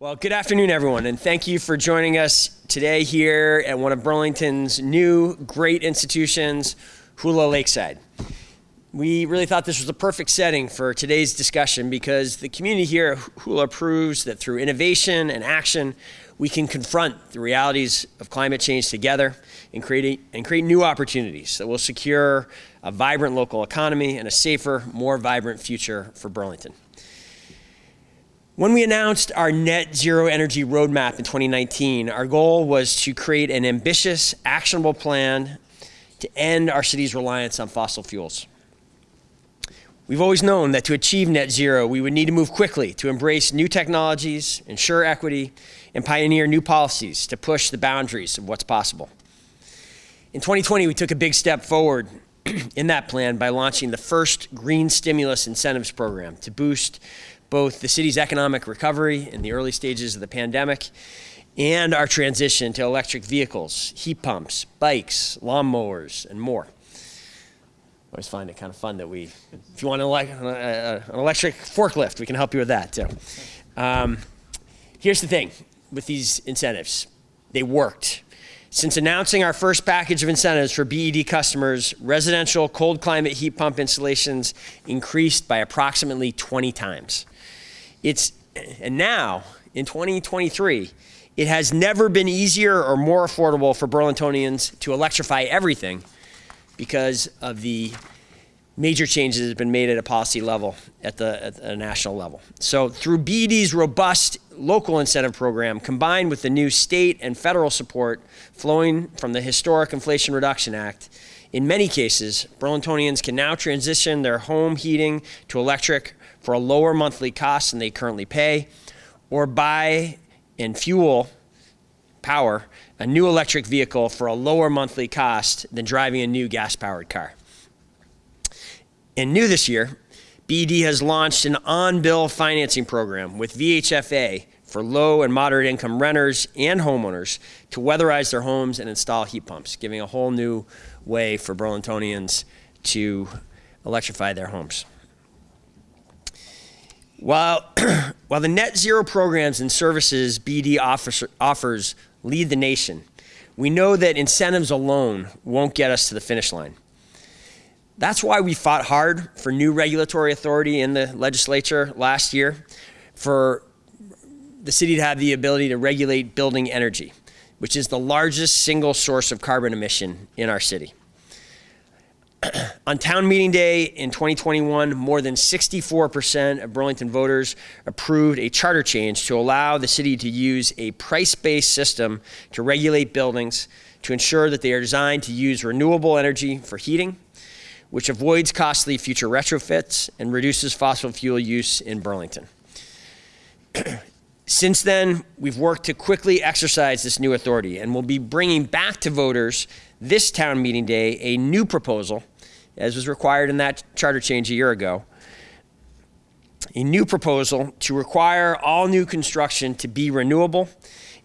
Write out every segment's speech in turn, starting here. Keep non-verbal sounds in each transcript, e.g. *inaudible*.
Well, good afternoon, everyone, and thank you for joining us today here at one of Burlington's new great institutions, Hula Lakeside. We really thought this was a perfect setting for today's discussion because the community here at Hula proves that through innovation and action, we can confront the realities of climate change together and create, and create new opportunities that will secure a vibrant local economy and a safer, more vibrant future for Burlington. When we announced our net zero energy roadmap in 2019, our goal was to create an ambitious, actionable plan to end our city's reliance on fossil fuels. We've always known that to achieve net zero, we would need to move quickly to embrace new technologies, ensure equity, and pioneer new policies to push the boundaries of what's possible. In 2020, we took a big step forward *clears throat* in that plan by launching the first green stimulus incentives program to boost both the city's economic recovery in the early stages of the pandemic and our transition to electric vehicles, heat pumps, bikes, lawnmowers, and more. I always find it kind of fun that we, if you want an, an electric forklift, we can help you with that too. Um, here's the thing with these incentives. They worked. Since announcing our first package of incentives for BED customers, residential cold climate heat pump installations increased by approximately 20 times. It's, and now, in 2023, it has never been easier or more affordable for Burlingtonians to electrify everything because of the major changes that have been made at a policy level at the, at the national level. So through BD's robust local incentive program combined with the new state and federal support flowing from the historic Inflation Reduction Act, in many cases, Burlingtonians can now transition their home heating to electric for a lower monthly cost than they currently pay, or buy and fuel power a new electric vehicle for a lower monthly cost than driving a new gas-powered car. And new this year, BED has launched an on-bill financing program with VHFA for low and moderate income renters and homeowners to weatherize their homes and install heat pumps, giving a whole new way for Burlingtonians to electrify their homes. While, *clears throat* while the net zero programs and services BD offers, offers lead the nation, we know that incentives alone won't get us to the finish line. That's why we fought hard for new regulatory authority in the legislature last year for the city to have the ability to regulate building energy, which is the largest single source of carbon emission in our city. *clears throat* On town meeting day in 2021, more than 64% of Burlington voters approved a charter change to allow the city to use a price-based system to regulate buildings to ensure that they are designed to use renewable energy for heating, which avoids costly future retrofits and reduces fossil fuel use in Burlington. *clears throat* Since then, we've worked to quickly exercise this new authority and we'll be bringing back to voters this town meeting day a new proposal as was required in that charter change a year ago, a new proposal to require all new construction to be renewable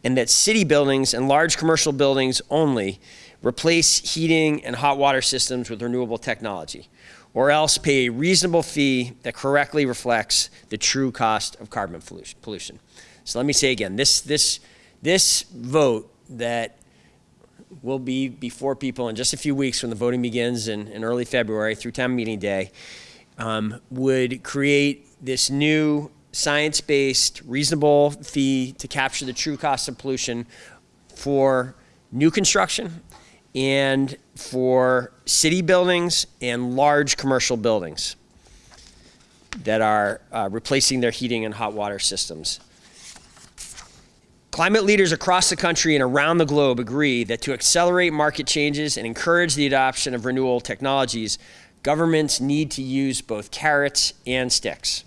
and that city buildings and large commercial buildings only replace heating and hot water systems with renewable technology, or else pay a reasonable fee that correctly reflects the true cost of carbon pollution. So let me say again, this, this, this vote that will be before people in just a few weeks when the voting begins in, in early February through town meeting day, um, would create this new science-based, reasonable fee to capture the true cost of pollution for new construction and for city buildings and large commercial buildings that are uh, replacing their heating and hot water systems. Climate leaders across the country and around the globe agree that to accelerate market changes and encourage the adoption of renewable technologies, governments need to use both carrots and sticks.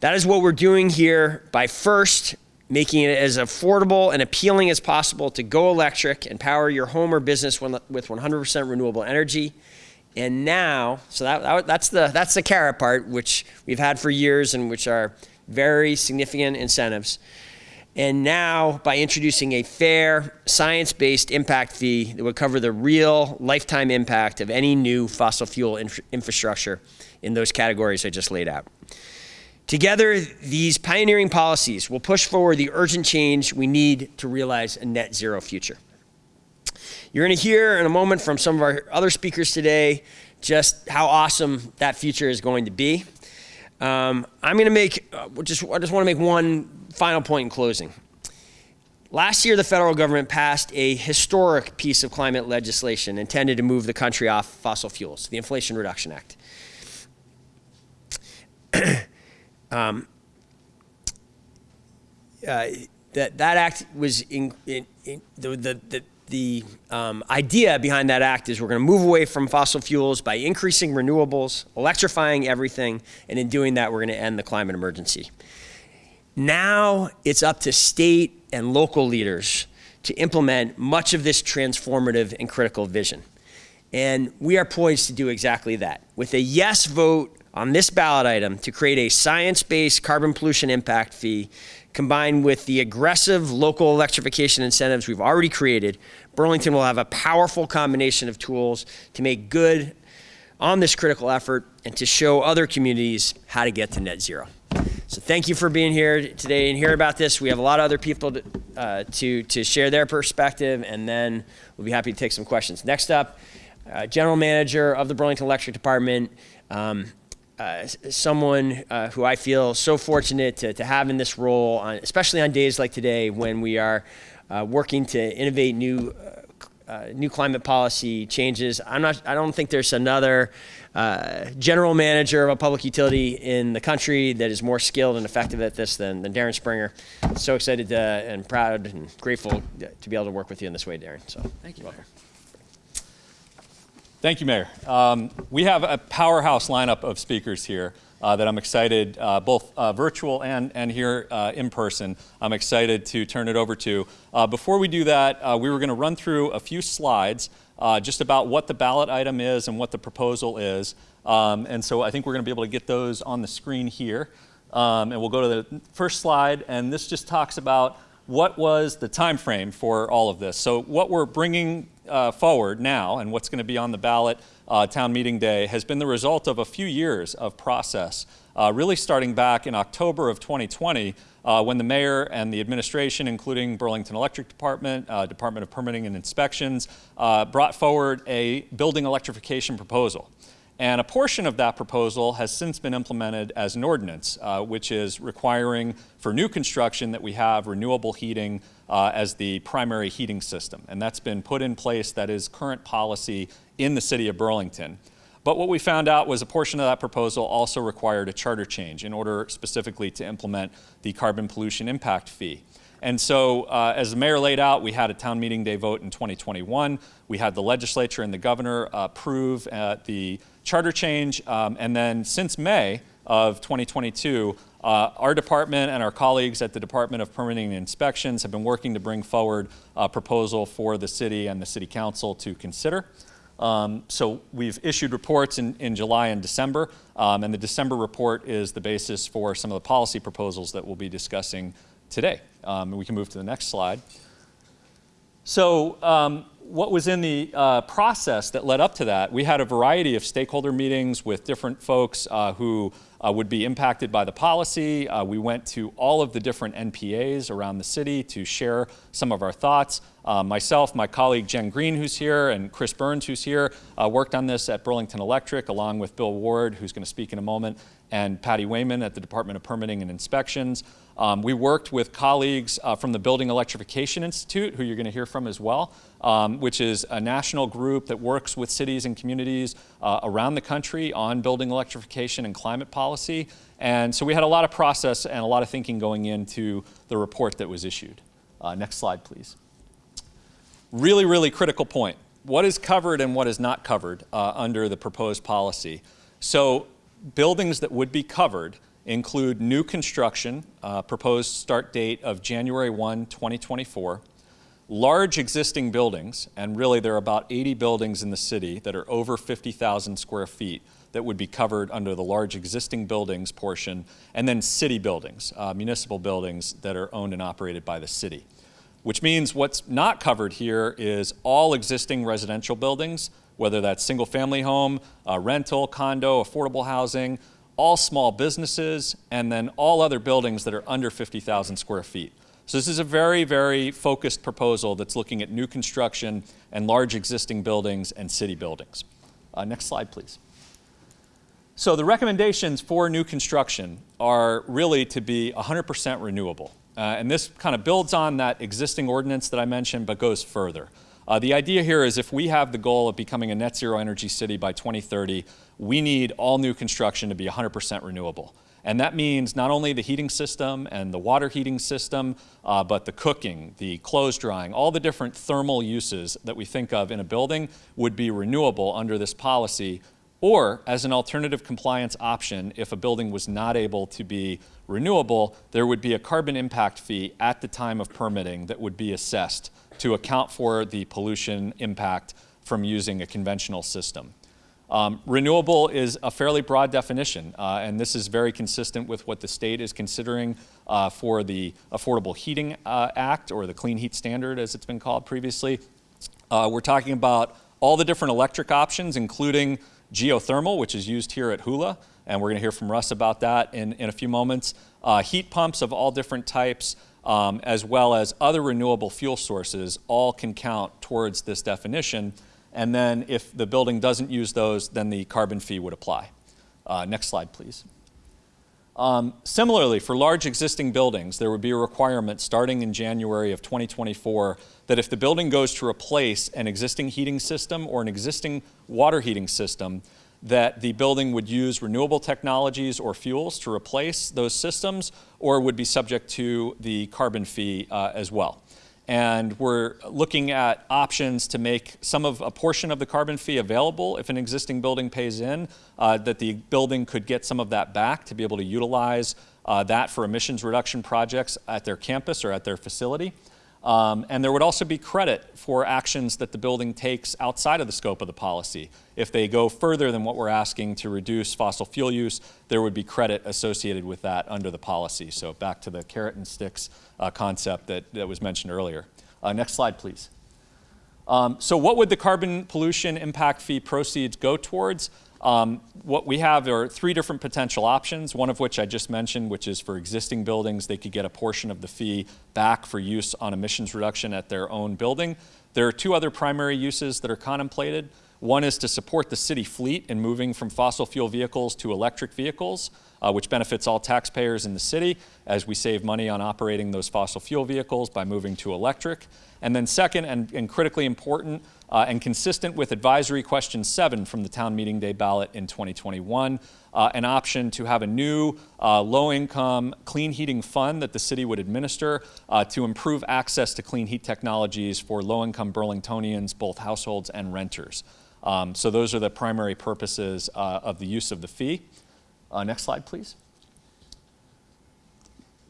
That is what we're doing here by first making it as affordable and appealing as possible to go electric and power your home or business with 100% renewable energy. And now, so that, that's, the, that's the carrot part, which we've had for years and which are very significant incentives. And now, by introducing a fair, science-based impact fee that would cover the real lifetime impact of any new fossil fuel infrastructure in those categories I just laid out. Together, these pioneering policies will push forward the urgent change we need to realize a net zero future. You're going to hear in a moment from some of our other speakers today just how awesome that future is going to be. Um, I'm going to make uh, just I just want to make one final point in closing. Last year, the federal government passed a historic piece of climate legislation intended to move the country off fossil fuels, the Inflation Reduction Act. *clears throat* um, uh, that, that act was in, in, in the, the, the, the um, idea behind that act is we're going to move away from fossil fuels by increasing renewables, electrifying everything, and in doing that, we're going to end the climate emergency. Now it's up to state and local leaders to implement much of this transformative and critical vision. And we are poised to do exactly that. With a yes vote on this ballot item to create a science-based carbon pollution impact fee combined with the aggressive local electrification incentives we've already created, Burlington will have a powerful combination of tools to make good on this critical effort and to show other communities how to get to net zero. So thank you for being here today and hear about this. We have a lot of other people to, uh, to, to share their perspective, and then we'll be happy to take some questions. Next up, uh, General Manager of the Burlington Electric Department, um, uh, someone uh, who I feel so fortunate to, to have in this role, on, especially on days like today when we are uh, working to innovate new uh, new climate policy changes. I'm not, I don't think there's another uh, general manager of a public utility in the country that is more skilled and effective at this than, than Darren Springer. So excited to, and proud and grateful to be able to work with you in this way, Darren. So thank you. Welcome. Thank you, Mayor. Um, we have a powerhouse lineup of speakers here uh, that I'm excited, uh, both uh, virtual and, and here uh, in person, I'm excited to turn it over to. Uh, before we do that, uh, we were going to run through a few slides just about what the ballot item is and what the proposal is. Um, and so I think we're going to be able to get those on the screen here. Um, and we'll go to the first slide, and this just talks about what was the time frame for all of this. So what we're bringing forward now and what's going to be on the ballot uh, town meeting day has been the result of a few years of process, uh, really starting back in October of 2020 uh, when the mayor and the administration, including Burlington Electric Department, uh, Department of Permitting and Inspections, uh, brought forward a building electrification proposal. And a portion of that proposal has since been implemented as an ordinance, uh, which is requiring for new construction that we have renewable heating uh, as the primary heating system. And that's been put in place, that is current policy in the city of Burlington. But what we found out was a portion of that proposal also required a charter change in order specifically to implement the carbon pollution impact fee. And so, uh, as the mayor laid out, we had a town meeting day vote in 2021. We had the legislature and the governor approve uh, the charter change. Um, and then since May of 2022, uh, our department and our colleagues at the Department of Permitting and Inspections have been working to bring forward a proposal for the city and the city council to consider. Um, so we've issued reports in, in July and December, um, and the December report is the basis for some of the policy proposals that we'll be discussing today. Um, we can move to the next slide. So um, what was in the uh, process that led up to that, we had a variety of stakeholder meetings with different folks uh, who uh, would be impacted by the policy. Uh, we went to all of the different NPAs around the city to share some of our thoughts. Uh, myself, my colleague Jen Green, who's here, and Chris Burns, who's here, uh, worked on this at Burlington Electric, along with Bill Ward, who's going to speak in a moment, and Patty Wayman at the Department of Permitting and Inspections. Um, we worked with colleagues from the Building Electrification Institute, who you're going to hear from as well, um, which is a national group that works with cities and communities uh, around the country on building electrification and climate policy. And so we had a lot of process and a lot of thinking going into the report that was issued. Uh, next slide, please. Really, really critical point. What is covered and what is not covered uh, under the proposed policy? So buildings that would be covered include new construction, uh, proposed start date of January 1, 2024, large existing buildings, and really there are about 80 buildings in the city that are over 50,000 square feet that would be covered under the large existing buildings portion, and then city buildings, uh, municipal buildings that are owned and operated by the city. Which means what's not covered here is all existing residential buildings, whether that's single family home, uh, rental, condo, affordable housing, all small businesses, and then all other buildings that are under 50,000 square feet. So this is a very, very focused proposal that's looking at new construction and large existing buildings and city buildings. Uh, next slide, please. So the recommendations for new construction are really to be 100% renewable. Uh, and this kind of builds on that existing ordinance that I mentioned, but goes further. Uh, the idea here is if we have the goal of becoming a net zero energy city by 2030, we need all new construction to be 100% renewable. And that means not only the heating system and the water heating system, uh, but the cooking, the clothes drying, all the different thermal uses that we think of in a building would be renewable under this policy or as an alternative compliance option, if a building was not able to be renewable, there would be a carbon impact fee at the time of permitting that would be assessed to account for the pollution impact from using a conventional system. Um, renewable is a fairly broad definition, uh, and this is very consistent with what the state is considering uh, for the Affordable Heating uh, Act, or the Clean Heat Standard as it's been called previously. Uh, we're talking about all the different electric options, including geothermal, which is used here at Hula, and we're going to hear from Russ about that in, in a few moments. Uh, heat pumps of all different types, um, as well as other renewable fuel sources, all can count towards this definition. And then if the building doesn't use those, then the carbon fee would apply. Uh, next slide, please. Um, similarly, for large existing buildings, there would be a requirement starting in January of 2024 that if the building goes to replace an existing heating system or an existing water heating system, that the building would use renewable technologies or fuels to replace those systems or would be subject to the carbon fee uh, as well and we're looking at options to make some of a portion of the carbon fee available if an existing building pays in, uh, that the building could get some of that back to be able to utilize uh, that for emissions reduction projects at their campus or at their facility. Um, and there would also be credit for actions that the building takes outside of the scope of the policy. If they go further than what we're asking to reduce fossil fuel use, there would be credit associated with that under the policy. So back to the carrot and sticks uh, concept that, that was mentioned earlier. Uh, next slide, please. Um, so what would the carbon pollution impact fee proceeds go towards? Um, what we have are three different potential options, one of which I just mentioned, which is for existing buildings, they could get a portion of the fee back for use on emissions reduction at their own building. There are two other primary uses that are contemplated. One is to support the city fleet in moving from fossil fuel vehicles to electric vehicles, uh, which benefits all taxpayers in the city as we save money on operating those fossil fuel vehicles by moving to electric. And then second, and, and critically important, uh, and consistent with advisory question seven from the town meeting day ballot in 2021, uh, an option to have a new uh, low-income clean heating fund that the city would administer uh, to improve access to clean heat technologies for low-income Burlingtonians, both households and renters. Um, so those are the primary purposes uh, of the use of the fee. Uh, next slide, please.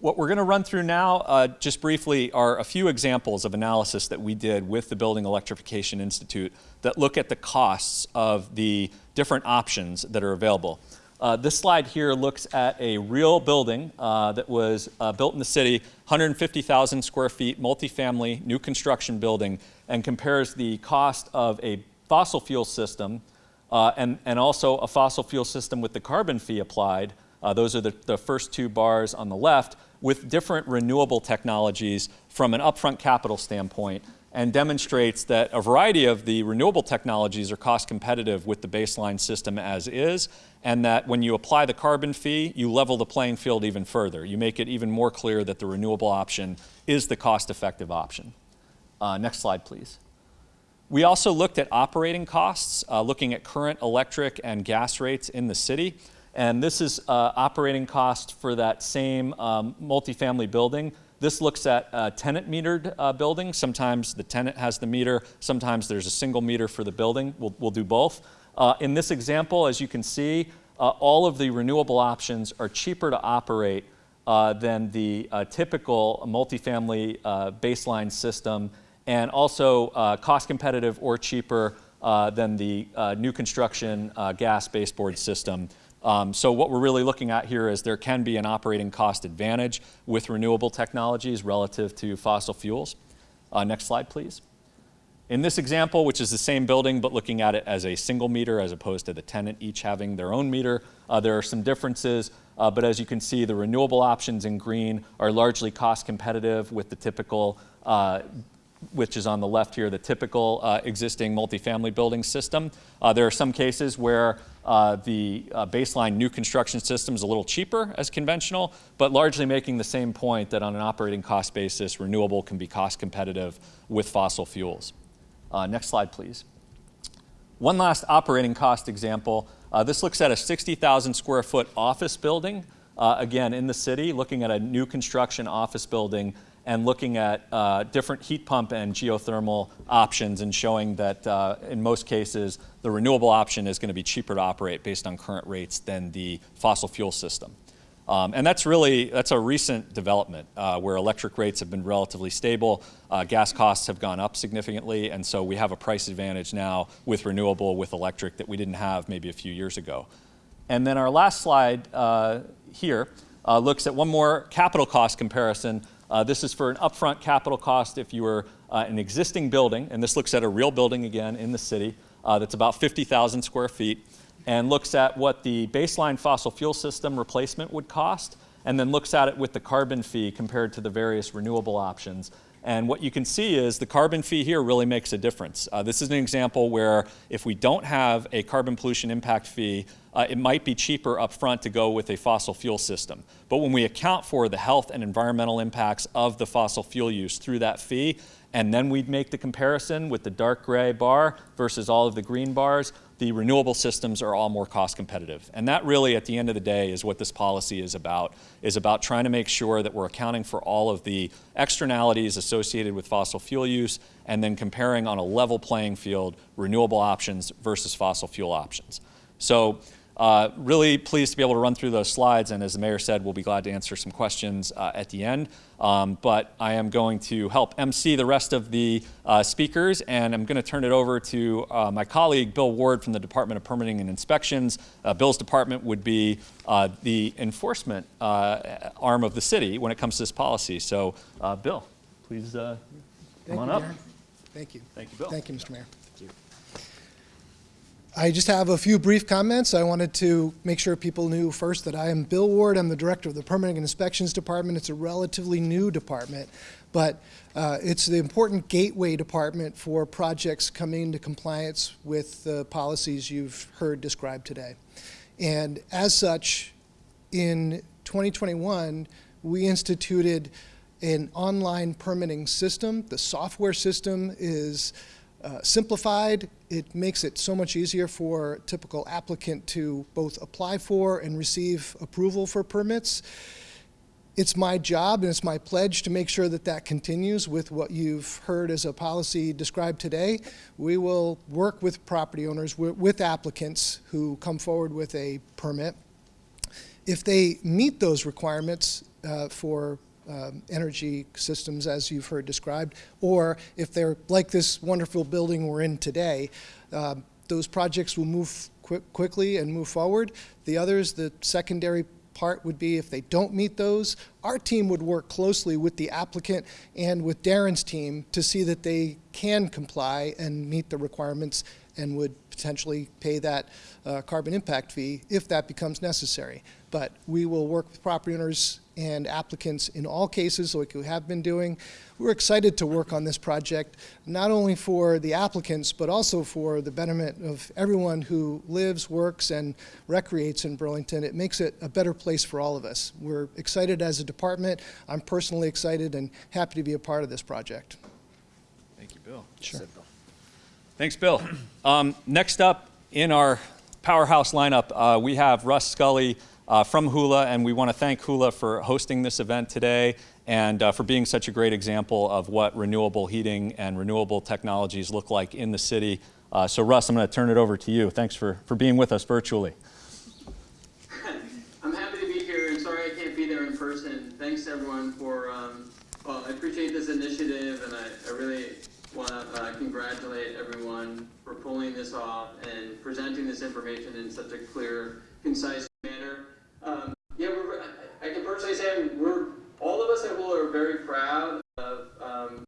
What we're going to run through now, uh, just briefly, are a few examples of analysis that we did with the Building Electrification Institute that look at the costs of the different options that are available. Uh, this slide here looks at a real building uh, that was uh, built in the city, 150,000 square feet, multifamily, new construction building, and compares the cost of a fossil fuel system uh, and, and also a fossil fuel system with the carbon fee applied. Uh, those are the, the first two bars on the left with different renewable technologies from an upfront capital standpoint and demonstrates that a variety of the renewable technologies are cost competitive with the baseline system as is, and that when you apply the carbon fee, you level the playing field even further. You make it even more clear that the renewable option is the cost-effective option. Uh, next slide, please. We also looked at operating costs, uh, looking at current electric and gas rates in the city. And this is uh, operating cost for that same um, multifamily building. This looks at a tenant metered uh, building. Sometimes the tenant has the meter, sometimes there's a single meter for the building. We'll, we'll do both. Uh, in this example, as you can see, uh, all of the renewable options are cheaper to operate uh, than the uh, typical multifamily uh, baseline system and also cost competitive or cheaper than the new construction gas baseboard system um, so what we're really looking at here is there can be an operating cost advantage with renewable technologies relative to fossil fuels. Uh, next slide, please. In this example, which is the same building but looking at it as a single meter as opposed to the tenant each having their own meter, uh, there are some differences. Uh, but as you can see, the renewable options in green are largely cost competitive with the typical, uh, which is on the left here, the typical uh, existing multifamily building system. Uh, there are some cases where uh, the uh, baseline new construction system is a little cheaper as conventional, but largely making the same point that on an operating cost basis, renewable can be cost competitive with fossil fuels. Uh, next slide, please. One last operating cost example. Uh, this looks at a 60,000 square foot office building, again in the city, looking at a new construction office building and looking at uh, different heat pump and geothermal options and showing that uh, in most cases the renewable option is going to be cheaper to operate based on current rates than the fossil fuel system. Um, and that's really, that's a recent development uh, where electric rates have been relatively stable, uh, gas costs have gone up significantly, and so we have a price advantage now with renewable, with electric that we didn't have maybe a few years ago. And then our last slide uh, here uh, looks at one more capital cost comparison. Uh, this is for an upfront capital cost if you were uh, an existing building, and this looks at a real building again in the city that's about 50,000 square feet and looks at what the baseline fossil fuel system replacement would cost, and then looks at it with the carbon fee compared to the various renewable options. And what you can see is the carbon fee here really makes a difference. Uh, this is an example where if we don't have a carbon pollution impact fee, uh, it might be cheaper up front to go with a fossil fuel system. But when we account for the health and environmental impacts of the fossil fuel use through that fee, and then we'd make the comparison with the dark gray bar versus all of the green bars, the renewable systems are all more cost competitive. And that really, at the end of the day, is what this policy is about, is about trying to make sure that we're accounting for all of the externalities associated with fossil fuel use and then comparing on a level playing field renewable options versus fossil fuel options. So uh, really pleased to be able to run through those slides, and as the mayor said, we'll be glad to answer some questions uh, at the end. Um, but I am going to help MC the rest of the uh, speakers, and I'm going to turn it over to uh, my colleague, Bill Ward from the Department of Permitting and Inspections. Uh, Bill's department would be uh, the enforcement arm of the city when it comes to this policy. So, Bill, please come Thank on you, up. Darren. Thank you. Thank you, Bill. Thank you, Mr. Mayor. I just have a few brief comments. I wanted to make sure people knew first that I am Bill Ward. I'm the director of the Permitting and Inspections Department. It's a relatively new department, but uh, it's the important gateway department for projects coming into compliance with the policies you've heard described today. And as such, in 2021, we instituted an online permitting system. The software system is uh, simplified. It makes it so much easier for a typical applicant to both apply for and receive approval for permits. It's my job and it's my pledge to make sure that that continues with what you've heard as a policy described today. We will work with property owners, with applicants who come forward with a permit. If they meet those requirements uh, for um, energy systems as you've heard described, or if they're like this wonderful building we're in today, um, those projects will move quick, quickly and move forward. The others, the secondary part would be if they don't meet those, our team would work closely with the applicant and with Darren's team to see that they can comply and meet the requirements and would potentially pay that uh, carbon impact fee if that becomes necessary. But we will work with property owners and applicants in all cases like we have been doing. We're excited to work on this project, not only for the applicants, but also for the betterment of everyone who lives, works, and recreates in Burlington. It makes it a better place for all of us. We're excited as a department. I'm personally excited and happy to be a part of this project. Thank you, Bill. Sure. Thanks, Bill. Um, next up in our powerhouse lineup, uh, we have Russ Scully uh, from Hula, and we want to thank Hula for hosting this event today and uh, for being such a great example of what renewable heating and renewable technologies look like in the city. Uh, so Russ, I'm going to turn it over to you. Thanks for, for being with us virtually. I'm happy to be here, and sorry I can't be there in person. Thanks everyone for, um, well, I appreciate this initiative, and I, I really want to uh, congratulate everyone for pulling this off and presenting this information in such a clear, concise manner. Um, yeah, I, I can personally say we're all of us at Hula are very proud of um,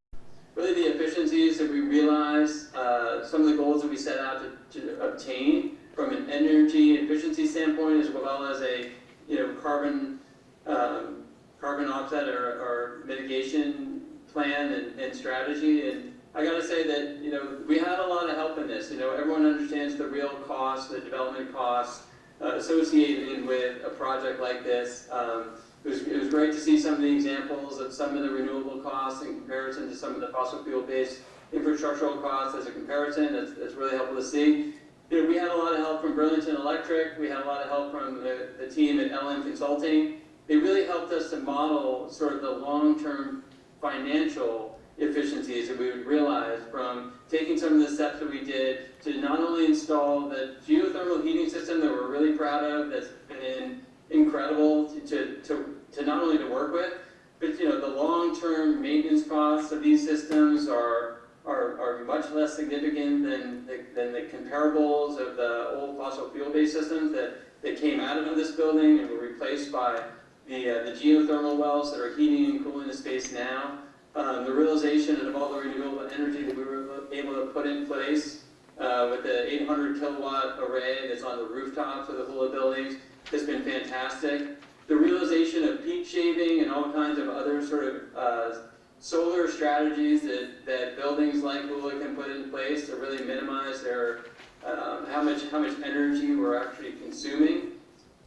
really the efficiencies that we realized uh, some of the goals that we set out to, to obtain from an energy efficiency standpoint, as well as a you know carbon um, carbon offset or, or mitigation plan and, and strategy. And I got to say that you know we had a lot of help in this. You know, everyone understands the real costs, the development costs associated with a project like this. Um, it was, it was great to see some of the examples of some of the renewable costs in comparison to some of the fossil fuel-based infrastructural costs as a comparison. That's, that's really helpful to see. You know, we had a lot of help from Burlington Electric. We had a lot of help from the, the team at LM Consulting. They really helped us to model sort of the long-term financial efficiencies that we would realize from taking some of the steps that we did to not only install the geothermal heating system that we're really proud of, that's been incredible to, to, to, to not only to work with, but you know the long-term maintenance costs of these systems are are, are much less significant than the, than the comparables of the old fossil fuel-based systems that, that came out of this building and were replaced by the, uh, the geothermal wells that are heating and cooling the space now. Um, the realization of all the renewable energy that we were able to put in place uh, with the 800 kilowatt array that's on the rooftops of the Hula buildings has been fantastic. The realization of peak shaving and all kinds of other sort of uh, solar strategies that, that buildings like Hula can put in place to really minimize their um, how much how much energy we're actually consuming.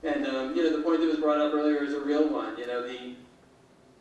And um, you know the point that was brought up earlier is a real one. You know the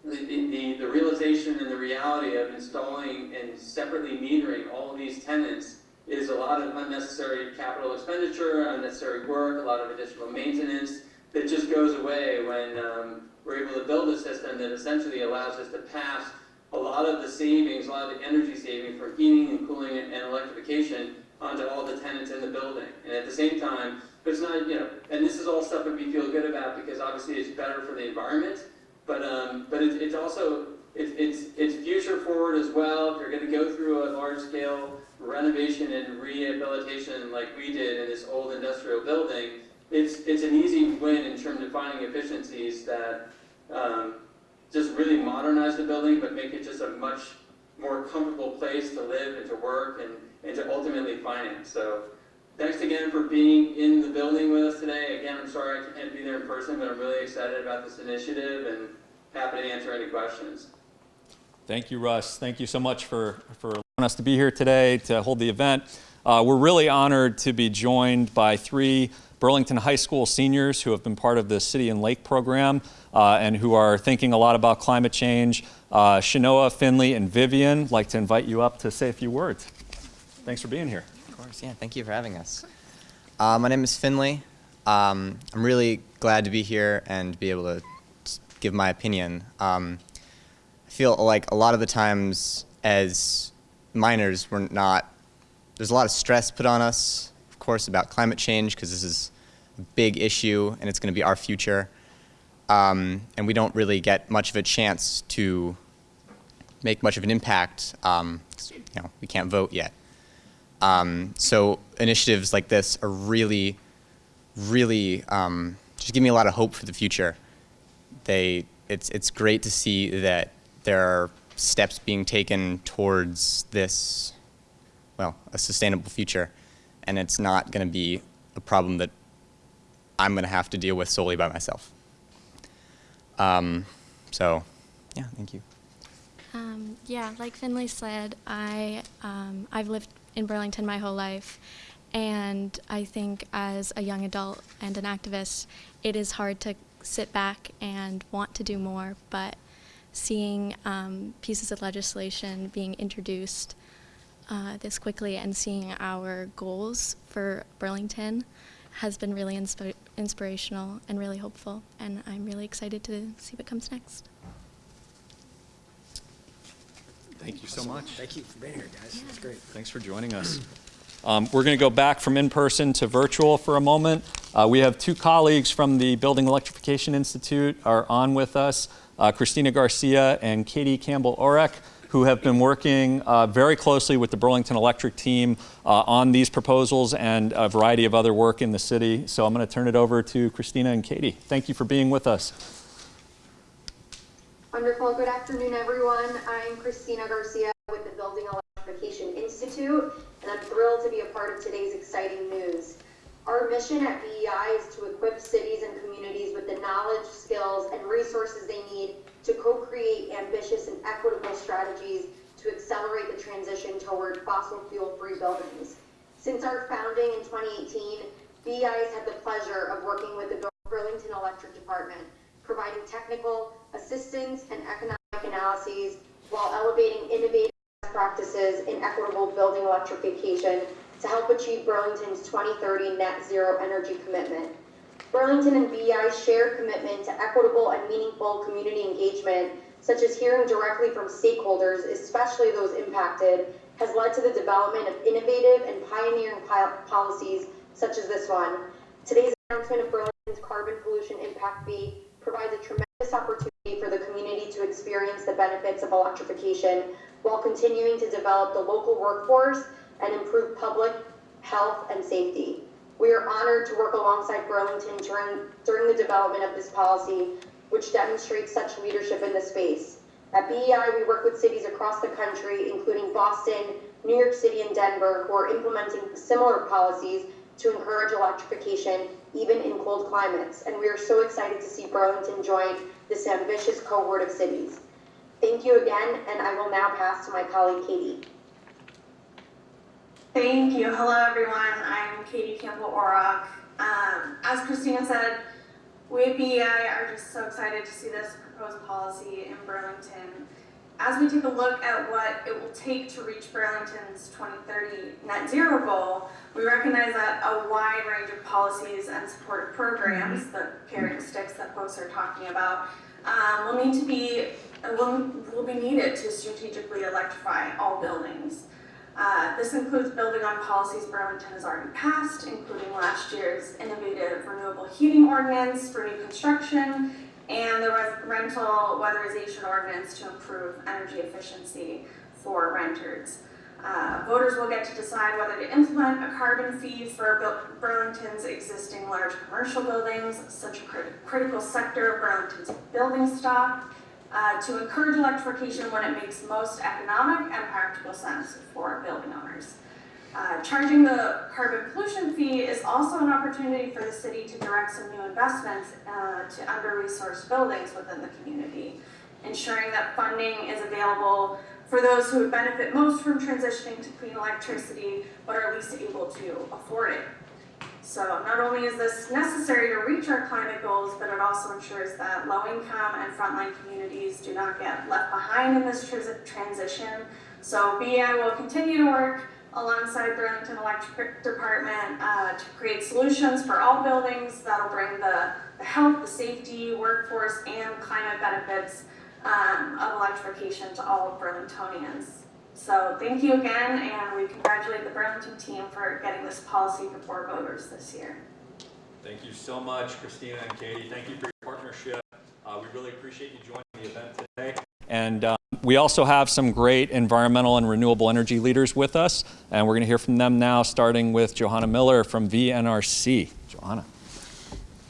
the, the, the realization and the reality of installing and separately metering all of these tenants is a lot of unnecessary capital expenditure, unnecessary work, a lot of additional maintenance that just goes away when um, we're able to build a system that essentially allows us to pass a lot of the savings, a lot of the energy saving for heating and cooling and electrification onto all the tenants in the building. And at the same time, it's not, you know, and this is all stuff that we feel good about because obviously it's better for the environment, but um, but it's, it's also it's, it's it's future forward as well. If you're going to go through a large scale renovation and rehabilitation like we did in this old industrial building, it's it's an easy win in terms of finding efficiencies that um, just really modernize the building, but make it just a much more comfortable place to live and to work and, and to ultimately finance. So thanks again for being in the building with us today. Again, I'm sorry I can't be there in person, but I'm really excited about this initiative and happy to answer any questions. Thank you, Russ. Thank you so much for, for allowing us to be here today to hold the event. Uh, we're really honored to be joined by three Burlington High School seniors who have been part of the City and Lake program uh, and who are thinking a lot about climate change. Uh, Shanoa, Finley, and Vivian, like to invite you up to say a few words. Thanks for being here. Course, yeah. Thank you for having us. Uh, my name is Finley. Um, I'm really glad to be here and be able to give my opinion. Um, I feel like a lot of the times as minors, we're not. There's a lot of stress put on us, of course, about climate change because this is a big issue and it's going to be our future. Um, and we don't really get much of a chance to make much of an impact. Um, you know, we can't vote yet. Um, so initiatives like this are really, really um, just give me a lot of hope for the future. They, it's, it's great to see that there are steps being taken towards this, well, a sustainable future, and it's not going to be a problem that I'm going to have to deal with solely by myself. Um, so, yeah, thank you. Um, yeah, like Finley said, I um, I've lived in Burlington my whole life, and I think as a young adult and an activist, it is hard to sit back and want to do more. But seeing um, pieces of legislation being introduced uh, this quickly and seeing our goals for Burlington has been really insp- inspirational and really hopeful. And I'm really excited to see what comes next. Thank you so much. Thank you for being here, guys. It's great. Thanks for joining us. Um, we're going to go back from in-person to virtual for a moment. Uh, we have two colleagues from the Building Electrification Institute are on with us, uh, Christina Garcia and Katie Campbell-Orek, who have been working uh, very closely with the Burlington Electric team uh, on these proposals and a variety of other work in the city. So I'm going to turn it over to Christina and Katie. Thank you for being with us. Wonderful. Good afternoon, everyone. I'm Christina Garcia with the Building Electrification Institute, and I'm thrilled to be a part of today's exciting news. Our mission at BEI is to equip cities and communities with the knowledge, skills, and resources they need to co-create ambitious and equitable strategies to accelerate the transition toward fossil fuel-free buildings. Since our founding in 2018, BEI has had the pleasure of working with the Burlington Electric Department, providing technical assistance and economic analyses while elevating innovative practices in equitable building electrification to help achieve Burlington's 2030 net zero energy commitment. Burlington and BEI share commitment to equitable and meaningful community engagement, such as hearing directly from stakeholders, especially those impacted, has led to the development of innovative and pioneering policies such as this one. Today's announcement of Burlington's carbon pollution impact fee provides a tremendous opportunity for the community to experience the benefits of electrification while continuing to develop the local workforce and improve public health and safety. We are honored to work alongside Burlington during, during the development of this policy, which demonstrates such leadership in the space. At BEI, we work with cities across the country, including Boston, New York City, and Denver, who are implementing similar policies to encourage electrification even in cold climates. And we are so excited to see Burlington join this ambitious cohort of cities. Thank you again, and I will now pass to my colleague Katie. Thank you. Hello, everyone. I'm Katie Campbell Orock. Um, as Christina said, we at BEI are just so excited to see this proposed policy in Burlington. As we take a look at what it will take to reach Burlington's 2030 net zero goal, we recognize that a wide range of policies and supportive programs, the carrot sticks that folks are talking about, um, will need to be will, will be needed to strategically electrify all buildings. Uh, this includes building on policies Burlington has already passed, including last year's innovative renewable heating ordinance for new construction and the rental weatherization ordinance to improve energy efficiency for renters. Uh, voters will get to decide whether to implement a carbon fee for Burlington's existing large commercial buildings, such a crit- critical sector of Burlington's building stock, uh, to encourage electrification when it makes most economic and practical sense for building owners. Uh, charging the carbon pollution fee is also an opportunity for the city to direct some new investments uh, to under-resourced buildings within the community, ensuring that funding is available for those who would benefit most from transitioning to clean electricity but are least able to afford it. So not only is this necessary to reach our climate goals, but it also ensures that low-income and frontline communities do not get left behind in this transition. So BEI will continue to work alongside Burlington Electric Department uh, to create solutions for all buildings that'll bring the, the health, the safety, workforce, and climate benefits um, of electrification to all Burlingtonians. So thank you again, and we congratulate the Burlington team for getting this policy before voters this year. Thank you so much, Christina and Katie. Thank you for your partnership. Uh, we really appreciate you joining the event today. And um, we also have some great environmental and renewable energy leaders with us, and we're going to hear from them now, starting with Johanna Miller from VNRC. Johanna.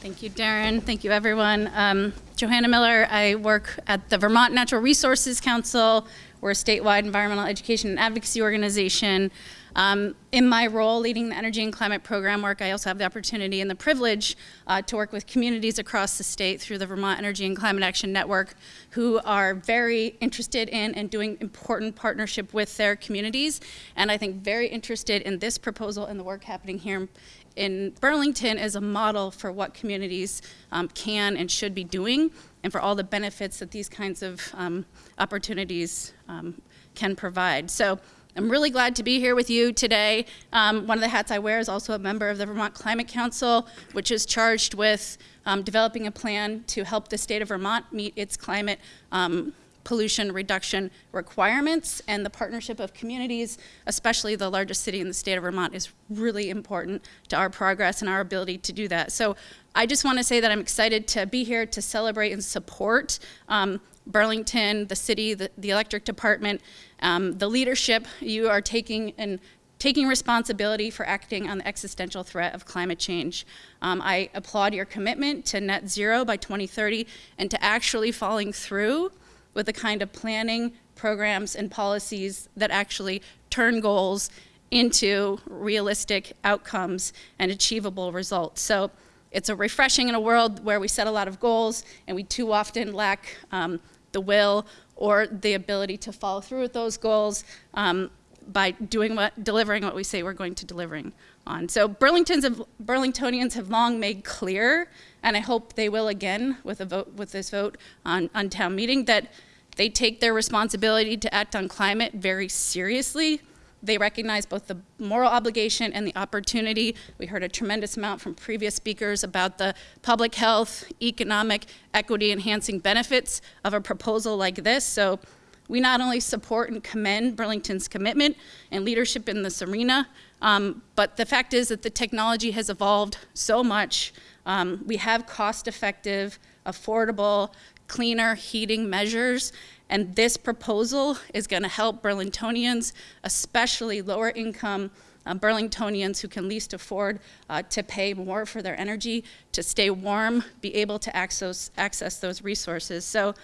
Thank you, Darren. Thank you, everyone. Um, Johanna Miller. I work at the Vermont Natural Resources Council. We're a statewide environmental education and advocacy organization. Um, in my role leading the energy and climate program work, I also have the opportunity and the privilege uh, to work with communities across the state through the Vermont Energy and Climate Action Network who are very interested in and doing important partnership with their communities. And I think very interested in this proposal and the work happening here in Burlington as a model for what communities um, can and should be doing and for all the benefits that these kinds of um, opportunities um, can provide. So I'm really glad to be here with you today. Um, one of the hats I wear is also a member of the Vermont Climate Council, which is charged with um, developing a plan to help the state of Vermont meet its climate um, pollution reduction requirements and the partnership of communities, especially the largest city in the state of Vermont, is really important to our progress and our ability to do that. So I just want to say that I'm excited to be here to celebrate and support um, Burlington, the city, the, the electric department, um, the leadership you are taking and taking responsibility for acting on the existential threat of climate change. Um, I applaud your commitment to net zero by 2030 and to actually following through with the kind of planning, programs, and policies that actually turn goals into realistic outcomes and achievable results. So it's a refreshing in a world where we set a lot of goals and we too often lack um, the will or the ability to follow through with those goals um, by doing what, delivering what we say we're going to delivering on. So Burlington's have, Burlingtonians have long made clear, and I hope they will again with a vote with this vote on, on town meeting, that they take their responsibility to act on climate very seriously. They recognize both the moral obligation and the opportunity. We heard a tremendous amount from previous speakers about the public health, economic, equity enhancing benefits of a proposal like this. So we not only support and commend Burlington's commitment and leadership in this arena, um, but the fact is that the technology has evolved so much. Um, we have cost effective, affordable, cleaner heating measures. And this proposal is going to help Burlingtonians, especially lower income uh, Burlingtonians who can least afford uh, to pay more for their energy, to stay warm, be able to access, access those resources. So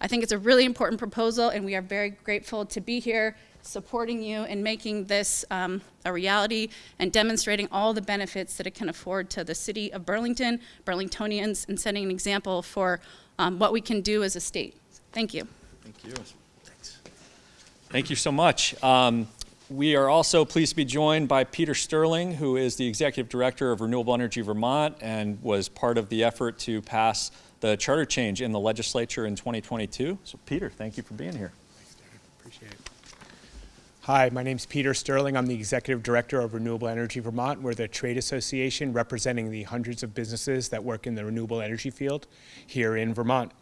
I think it's a really important proposal, and we are very grateful to be here supporting you in making this um, a reality and demonstrating all the benefits that it can afford to the city of Burlington, Burlingtonians, and setting an example for um, what we can do as a state. Thank you. Thank you. Thanks. Thank you so much. Um, we are also pleased to be joined by Peter Sterling, who is the Executive Director of Renewable Energy Vermont and was part of the effort to pass the charter change in the legislature in 2022. So Peter, thank you for being here. Thanks, David. Appreciate it. Hi, my name is Peter Sterling. I'm the Executive Director of Renewable Energy Vermont. We're the trade association representing the hundreds of businesses that work in the renewable energy field here in Vermont.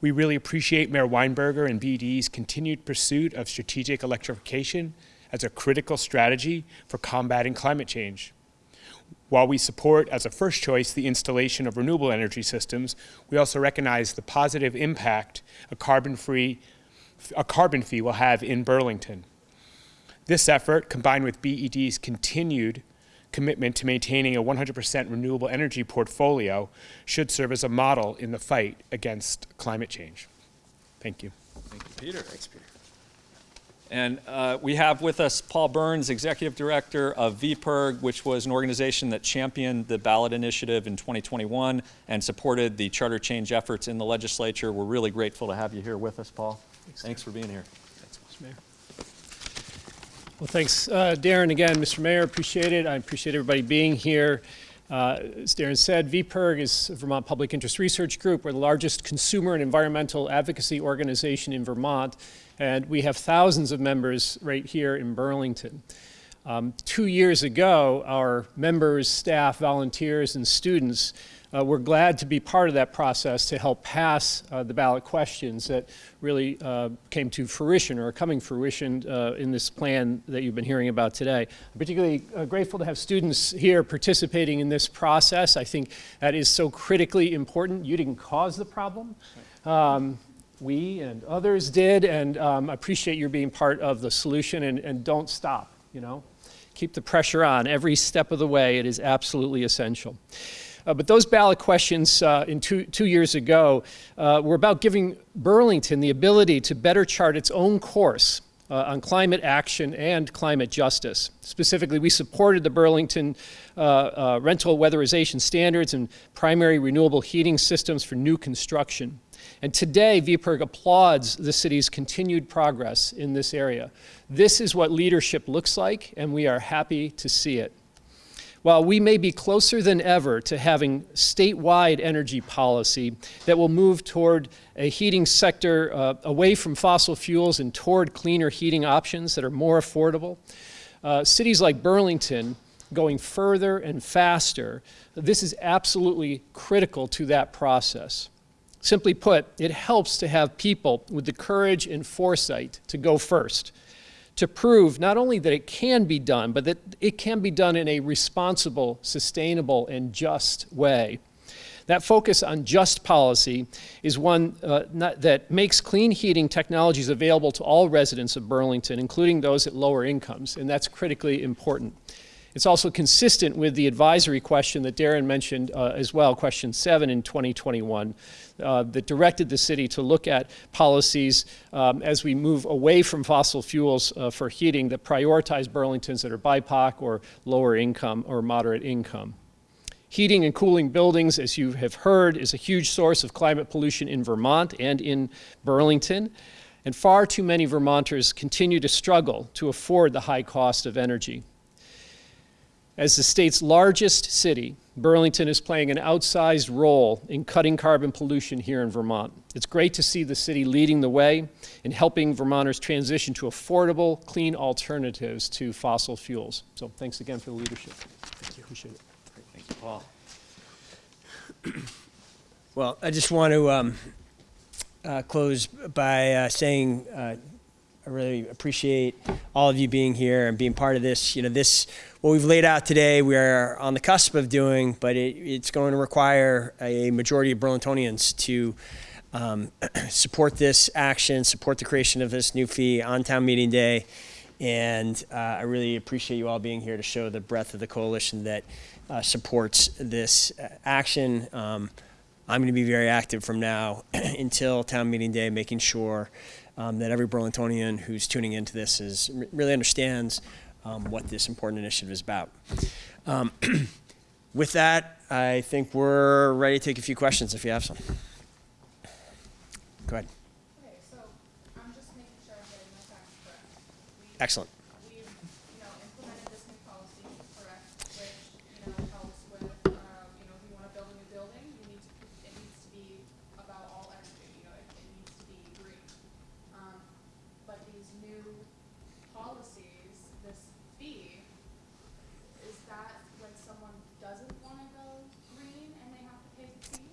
We really appreciate Mayor Weinberger and BED's continued pursuit of strategic electrification as a critical strategy for combating climate change. While we support as a first choice the installation of renewable energy systems, we also recognize the positive impact a carbon-free a carbon fee will have in Burlington. This effort, combined with BED's continued commitment to maintaining a 100% renewable energy portfolio, should serve as a model in the fight against climate change. Thank you. Thank you, Peter. Thanks, Peter. And uh, we have with us Paul Burns, Executive Director of VPIRG, which was an organization that championed the ballot initiative in 2021 and supported the charter change efforts in the legislature. We're really grateful to have you here with us, Paul. Thanks, Thanks for being here. Thanks, Mr. Mayor. Well, thanks, uh, Darren, again, Mr. Mayor, appreciate it. I appreciate everybody being here. Uh, as Darren said, VPIRG is Vermont Public Interest Research Group. We're the largest consumer and environmental advocacy organization in Vermont, and we have thousands of members right here in Burlington. Um, two years ago, our members, staff, volunteers, and students uh, we're glad to be part of that process to help pass uh, the ballot questions that really uh, came to fruition or are coming fruition uh, in this plan that you've been hearing about today. I'm particularly uh, grateful to have students here participating in this process. I think that is so critically important. You didn't cause the problem. Um, we and others did, and um, I appreciate your being part of the solution, and, and don't stop, you know. Keep the pressure on every step of the way. It is absolutely essential. Uh, but those ballot questions uh, in two, two years ago uh, were about giving Burlington the ability to better chart its own course uh, on climate action and climate justice. Specifically, we supported the Burlington uh, uh, rental weatherization standards and primary renewable heating systems for new construction. And today, VPIRG applauds the city's continued progress in this area. This is what leadership looks like, and we are happy to see it. While we may be closer than ever to having statewide energy policy that will move toward a heating sector uh, away from fossil fuels and toward cleaner heating options that are more affordable, uh, cities like Burlington going further and faster, this is absolutely critical to that process. Simply put, it helps to have people with the courage and foresight to go first to prove not only that it can be done, but that it can be done in a responsible, sustainable, and just way. That focus on just policy is one uh, not, that makes clean heating technologies available to all residents of Burlington, including those at lower incomes, and that's critically important. It's also consistent with the advisory question that Darren mentioned uh, as well, question seven in 2021, uh, that directed the city to look at policies um, as we move away from fossil fuels uh, for heating that prioritize Burlingtons that are BIPOC or lower income or moderate income. Heating and cooling buildings, as you have heard, is a huge source of climate pollution in Vermont and in Burlington. And far too many Vermonters continue to struggle to afford the high cost of energy. As the state's largest city, Burlington is playing an outsized role in cutting carbon pollution here in Vermont. It's great to see the city leading the way in helping Vermonters transition to affordable, clean alternatives to fossil fuels. So thanks again for the leadership. Thank you. Appreciate it. Thank you, Paul. *clears throat* Well, I just want to um, uh, close by uh, saying uh, I really appreciate all of you being here and being part of this. You know, this what we've laid out today, we are on the cusp of doing, but it, it's going to require a majority of Burlingtonians to um, *clears throat* support this action, support the creation of this new fee on town meeting day. And uh, I really appreciate you all being here to show the breadth of the coalition that uh, supports this uh, action. Um, I'm going to be very active from now *clears throat* until town meeting day, making sure um, that every Burlingtonian who's tuning into this is really understands um, what this important initiative is about. Um, *clears throat* with that, I think we're ready to take a few questions if you have some. Go ahead. Okay, so I'm just making sure I'm getting my facts correct. We- Excellent. We've, you know, implemented this new policy, correct, which, you know, helps with, um, you know, if you wanna build a new building, you need to, it needs to be about all energy, you know, it, it needs to be green. Um, but these new policies, this fee, is that when someone doesn't wanna go green and they have to pay the fee?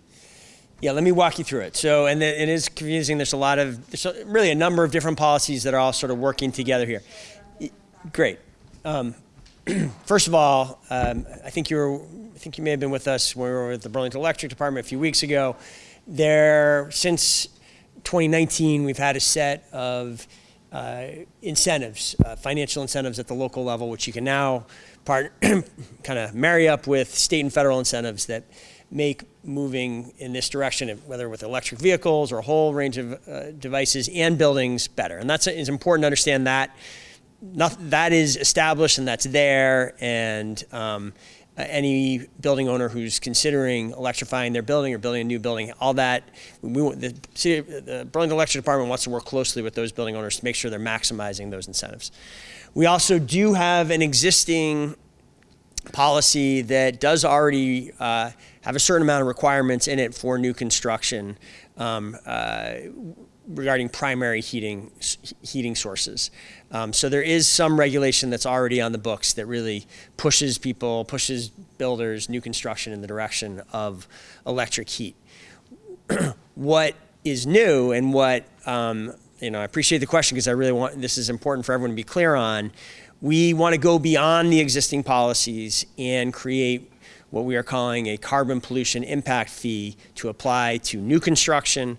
Yeah, let me walk you through it. So, and it it is confusing. There's a lot of, there's really a number of different policies that are all sort of working together here. Great. Um, *clears throat* first of all, um, I think you were, I think you may have been with us when we were with the Burlington Electric Department a few weeks ago. There, since 2019, we've had a set of uh, incentives, uh, financial incentives at the local level, which you can now part, *clears throat* kind of marry up with state and federal incentives that make moving in this direction, whether with electric vehicles or a whole range of uh, devices and buildings, better. And that's it's important to understand that. Not, that is established and that's there, and um, any building owner who's considering electrifying their building or building a new building, all that, we, the, city, the Burlington Electric Department wants to work closely with those building owners to make sure they're maximizing those incentives. We also do have an existing policy that does already uh, have a certain amount of requirements in it for new construction um, uh, regarding primary heating heating sources. Um, so there is some regulation that's already on the books that really pushes people, pushes builders, new construction in the direction of electric heat. *clears throat* what is new and what um, you know, I appreciate the question because I really want this is important for everyone to be clear on. We want to go beyond the existing policies and create what we are calling a carbon pollution impact fee to apply to new construction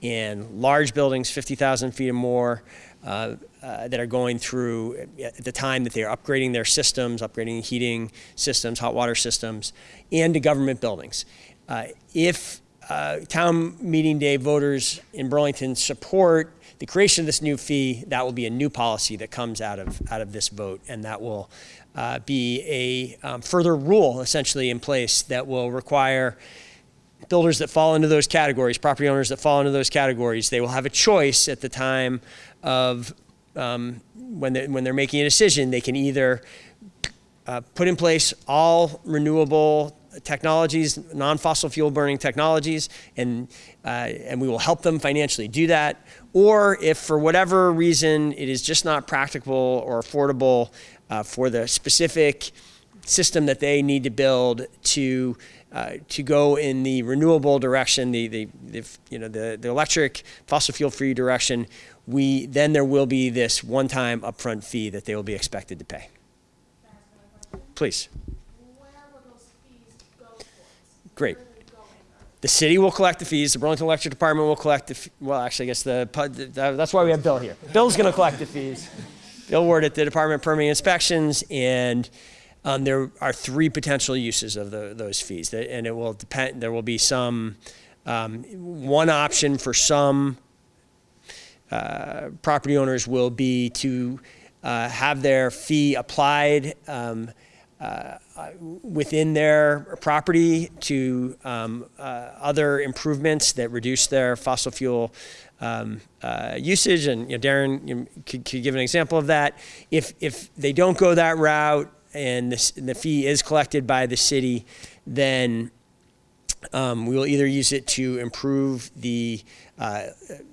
in large buildings, 50,000 feet or more, uh, uh, that are going through at the time that they are upgrading their systems, upgrading heating systems, hot water systems, and to government buildings. Uh, if uh, town meeting day voters in Burlington support the creation of this new fee, that will be a new policy that comes out of out of this vote, and that will uh, be a um, further rule essentially in place that will require builders that fall into those categories, property owners that fall into those categories, they will have a choice at the time of um, when, they, when they're making a decision. They can either uh, put in place all renewable technologies, non-fossil fuel burning technologies, and, uh, and we will help them financially do that. Or if for whatever reason it is just not practical or affordable uh, for the specific system that they need to build to uh, to go in the renewable direction, the, the, the you know the, the electric fossil fuel free direction, we then there will be this one time upfront fee that they will be expected to pay. Please. Great. The city will collect the fees. The Burlington Electric Department will collect the. Well, actually, I guess the that's why we have Bill here. Bill's going to collect the fees. Bill Ward at the Department of Permitting Inspections, and um, there are three potential uses of the, those fees, and it will depend. There will be some um, one option for some uh, property owners will be to uh, have their fee applied um, uh, within their property to um, uh, other improvements that reduce their fossil fuel um, uh, usage. And you know, Darren you know, could, could give an example of that. If if they don't go that route and the, s- the fee is collected by the city, then um, we will either use it to improve the, uh,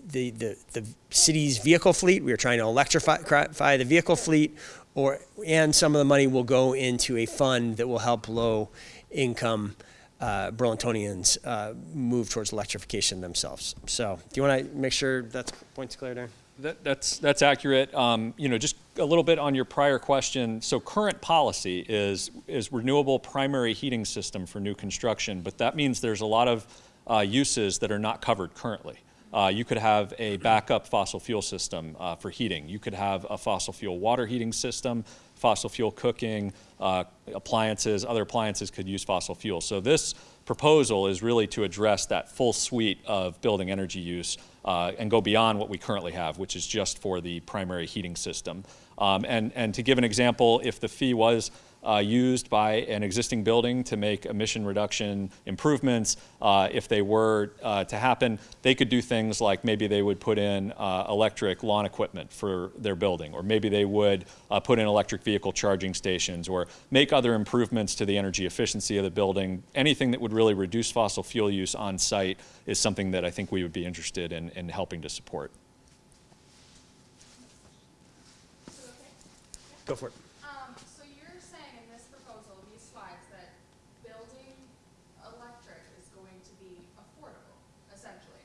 the, the, the city's vehicle fleet. We are trying to electrify the vehicle fleet, or and some of the money will go into a fund that will help low income uh, Burlingtonians uh, move towards electrification themselves. So, do you want to make sure that's points clear there? That, that's, that's accurate. Um, you know, just a little bit on your prior question. So current policy is, is renewable primary heating system for new construction, but that means there's a lot of uh, uses that are not covered currently. Uh, you could have a backup fossil fuel system uh, for heating. You could have a fossil fuel water heating system, fossil fuel cooking, uh, appliances, other appliances could use fossil fuel. So this proposal is really to address that full suite of building energy use uh, and go beyond what we currently have, which is just for the primary heating system. Um, and, and to give an example, if the fee was uh, used by an existing building to make emission reduction improvements. Uh, if they were uh, to happen, they could do things like maybe they would put in uh, electric lawn equipment for their building, or maybe they would uh, put in electric vehicle charging stations, or make other improvements to the energy efficiency of the building. Anything that would really reduce fossil fuel use on site is something that I think we would be interested in, in helping to support. Go for it. Um, so you're saying in this proposal, these slides, that building electric is going to be affordable, essentially.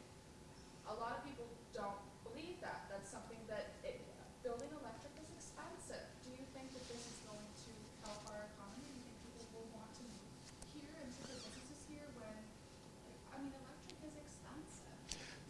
A lot of people don't believe that. That's something that, it, building electric is expensive. Do you think that this is going to help our economy? Do you think people will want to move here and to the businesses here when, like, I mean, electric is expensive.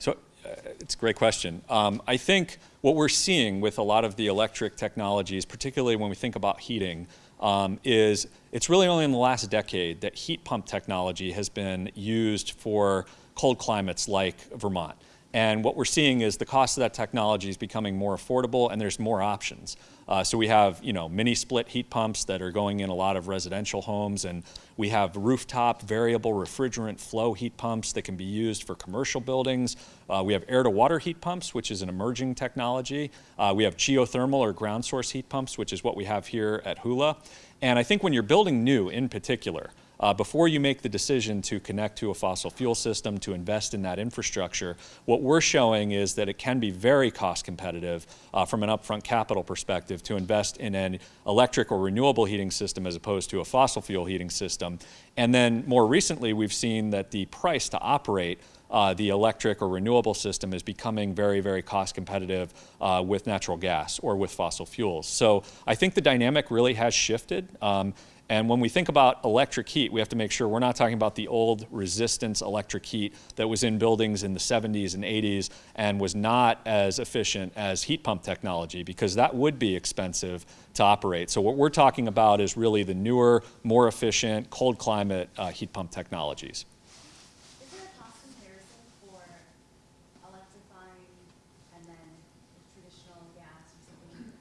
So uh, it's a great question. Um, I think what we're seeing with a lot of the electric technologies, particularly when we think about heating, um, is it's really only in the last decade that heat pump technology has been used for cold climates like Vermont. And what we're seeing is the cost of that technology is becoming more affordable and there's more options. Uh, so we have, you know, mini split heat pumps that are going in a lot of residential homes and we have rooftop variable refrigerant flow heat pumps that can be used for commercial buildings. Uh, we have air to water heat pumps, which is an emerging technology. Uh, we have geothermal or ground source heat pumps, which is what we have here at Hula. And I think when you're building new in particular, uh, before you make the decision to connect to a fossil fuel system, to invest in that infrastructure, what we're showing is that it can be very cost competitive uh, from an upfront capital perspective to invest in an electric or renewable heating system as opposed to a fossil fuel heating system. And then more recently, we've seen that the price to operate uh, the electric or renewable system is becoming very, very cost competitive uh, with natural gas or with fossil fuels. So I think the dynamic really has shifted. Um, and when we think about electric heat, we have to make sure we're not talking about the old resistance electric heat that was in buildings in the 70s and 80s and was not as efficient as heat pump technology because that would be expensive to operate. So what we're talking about is really the newer, more efficient, cold climate uh, heat pump technologies. Is there a cost comparison for electrifying and then traditional gas or something?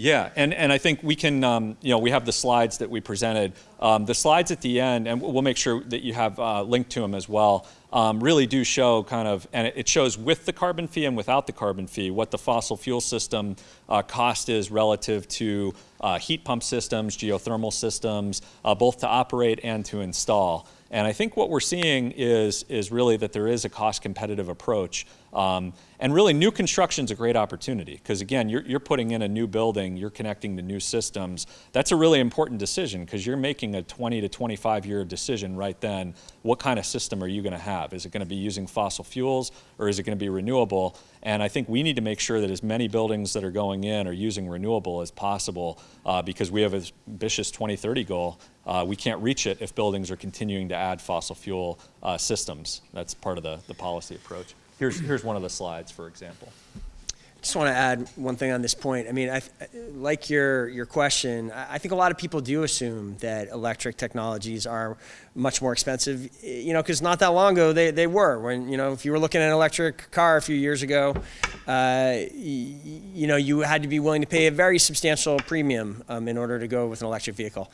Yeah, and, and I think we can, um, you know, we have the slides that we presented. Um, the slides at the end, and we'll make sure that you have uh, linked to them as well, um, really do show kind of, and it- shows with the carbon fee and without the carbon fee, what the fossil fuel system uh, cost is relative to uh, heat pump systems, geothermal systems, uh, both to operate and to install. And I think what we're seeing is, is really that there is a cost competitive approach. Um, and really, new construction is a great opportunity because, again, you're, you're putting in a new building, you're connecting to new systems. That's a really important decision because you're making a 20 to 25 year decision right then. What kind of system are you going to have? Is it going to be using fossil fuels or is it going to be renewable? And I think we need to make sure that as many buildings that are going in are using renewable as possible uh, because we have an ambitious 2030 goal. Uh, we can't reach it if buildings are continuing to add fossil fuel uh, systems. That's part of the, the policy approach. Here's, here's one of the slides, for example. just want to add one thing on this point. I mean, I, like your your question, I think a lot of people do assume that electric technologies are much more expensive. You know, because not that long ago they, they were. When you know, if you were looking at an electric car a few years ago, uh, you know, you had to be willing to pay a very substantial premium um, in order to go with an electric vehicle.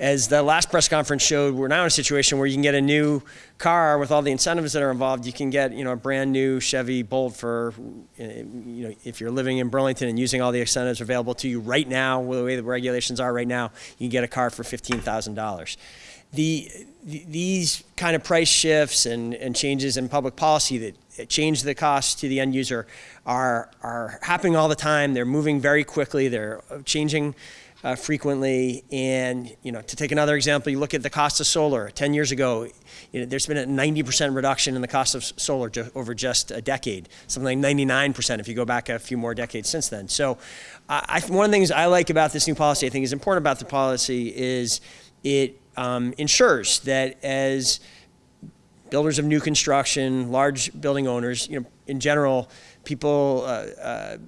As the last press conference showed, we're now in a situation where you can get a new car with all the incentives that are involved. You can get, you know, a brand new Chevy Bolt for, uh, you know, if you're living in Burlington and using all the incentives available to you right now, with the way the regulations are right now, you can get a car for fifteen thousand dollars. The, these kind of price shifts and, and changes in public policy that change the cost to the end user are, are happening all the time. They're moving very quickly. They're changing uh, frequently. And you know, to take another example, you look at the cost of solar. Ten years ago, you know, there's been a 90% reduction in the cost of solar over just a decade. Something like 99% if you go back a few more decades since then. So, I, I, one of the things I like about this new policy, I think is important about the policy, is it um, ensures that as builders of new construction, large building owners, you know, in general, people, uh, uh,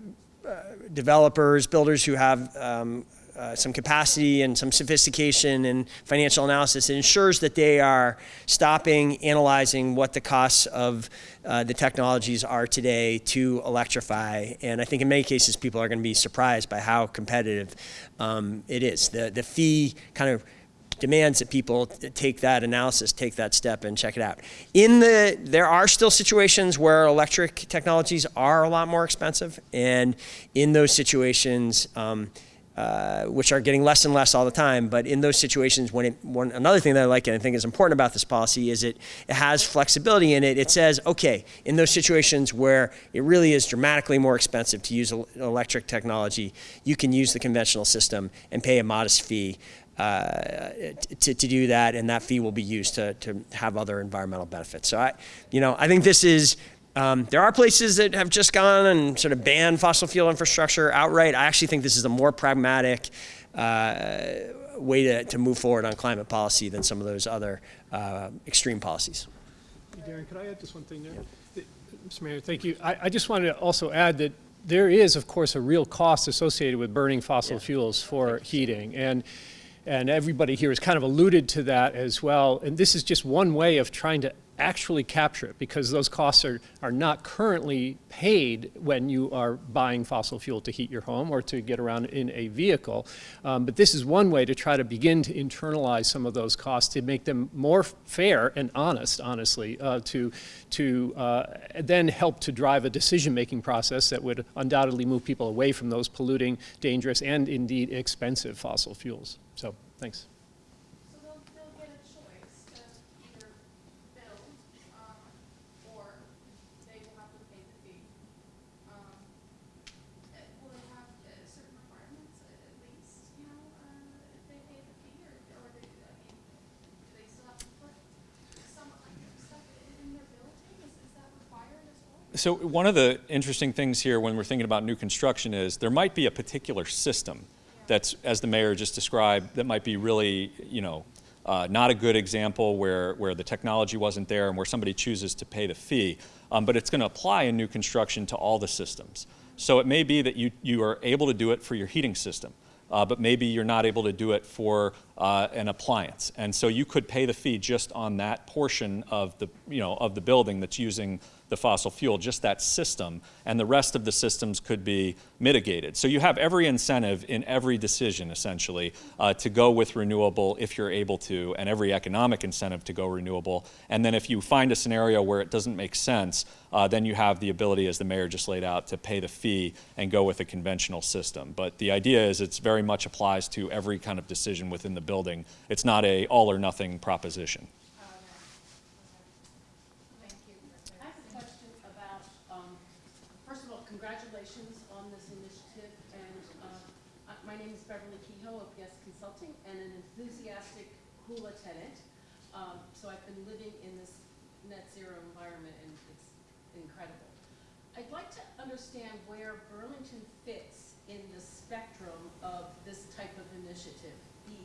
uh, developers, builders who have um, uh, some capacity and some sophistication and financial analysis, it ensures that they are stopping, analyzing what the costs of uh, the technologies are today to electrify. And I think in many cases, people are going to be surprised by how competitive um, it is. The, the fee kind of demands that people take that analysis, take that step, and check it out. In the, there are still situations where electric technologies are a lot more expensive, and in those situations, um, uh, which are getting less and less all the time, but in those situations, when it, one, another thing that I like and I think is important about this policy is it, it has flexibility in it. It says, okay, in those situations where it really is dramatically more expensive to use electric technology, you can use the conventional system and pay a modest fee uh, to, to do that, and that fee will be used to, to have other environmental benefits. So I, you know, I think this is. Um, there are places that have just gone and sort of banned fossil fuel infrastructure outright. I actually think this is a more pragmatic uh, way to, to move forward on climate policy than some of those other uh, extreme policies. Hey, Darren, could I add just one thing there? Th- Mr. Mayor, thank you. I, I just wanted to also add that there is, of course, a real cost associated with burning fossil fuels for heating. And, and everybody here has kind of alluded to that as well. And this is just one way of trying to actually capture it because those costs are, are not currently paid when you are buying fossil fuel to heat your home or to get around in a vehicle. Um, but this is one way to try to begin to internalize some of those costs to make them more fair and honest, honestly, uh, to, to uh, then help to drive a decision-making process that would undoubtedly move people away from those polluting, dangerous, and indeed expensive fossil fuels. So, thanks. So they'll, they'll get a choice to either build, um, or they will have to pay the fee. Um, uh, will they have uh, certain requirements uh, at least, you know, uh, if they pay the fee, or, or they, I mean, do they still have to put some electric stuff in their building? Is, is that required as well? So one of the interesting things here when we're thinking about new construction is there might be a particular system that's, as the mayor just described, that might be really, you know, uh, not a good example where, where the technology wasn't there and where somebody chooses to pay the fee. Um, but it's going to apply in new construction to all the systems. So it may be that you, you are able to do it for your heating system. Uh, but maybe you're not able to do it for uh, an appliance, and so you could pay the fee just on that portion of the you know of the building that's using the fossil fuel, just that system, and the rest of the systems could be mitigated. So you have every incentive in every decision, essentially, uh, to go with renewable if you're able to, and every economic incentive to go renewable. And then if you find a scenario where it doesn't make sense, uh, then you have the ability, as the mayor just laid out, to pay the fee and go with a conventional system. But the idea is it's very much applies to every kind of decision within the building. It's not a all or nothing proposition. Thank you. I have a question about, first of all, congratulations on this initiative, and my name is Beverly Kehoe of Guest Consulting, and an enthusiastic Hula tenant. So I've been living in this net zero environment, and it's incredible. I'd like to understand where Burlington fits in the spectrum of this type of initiative.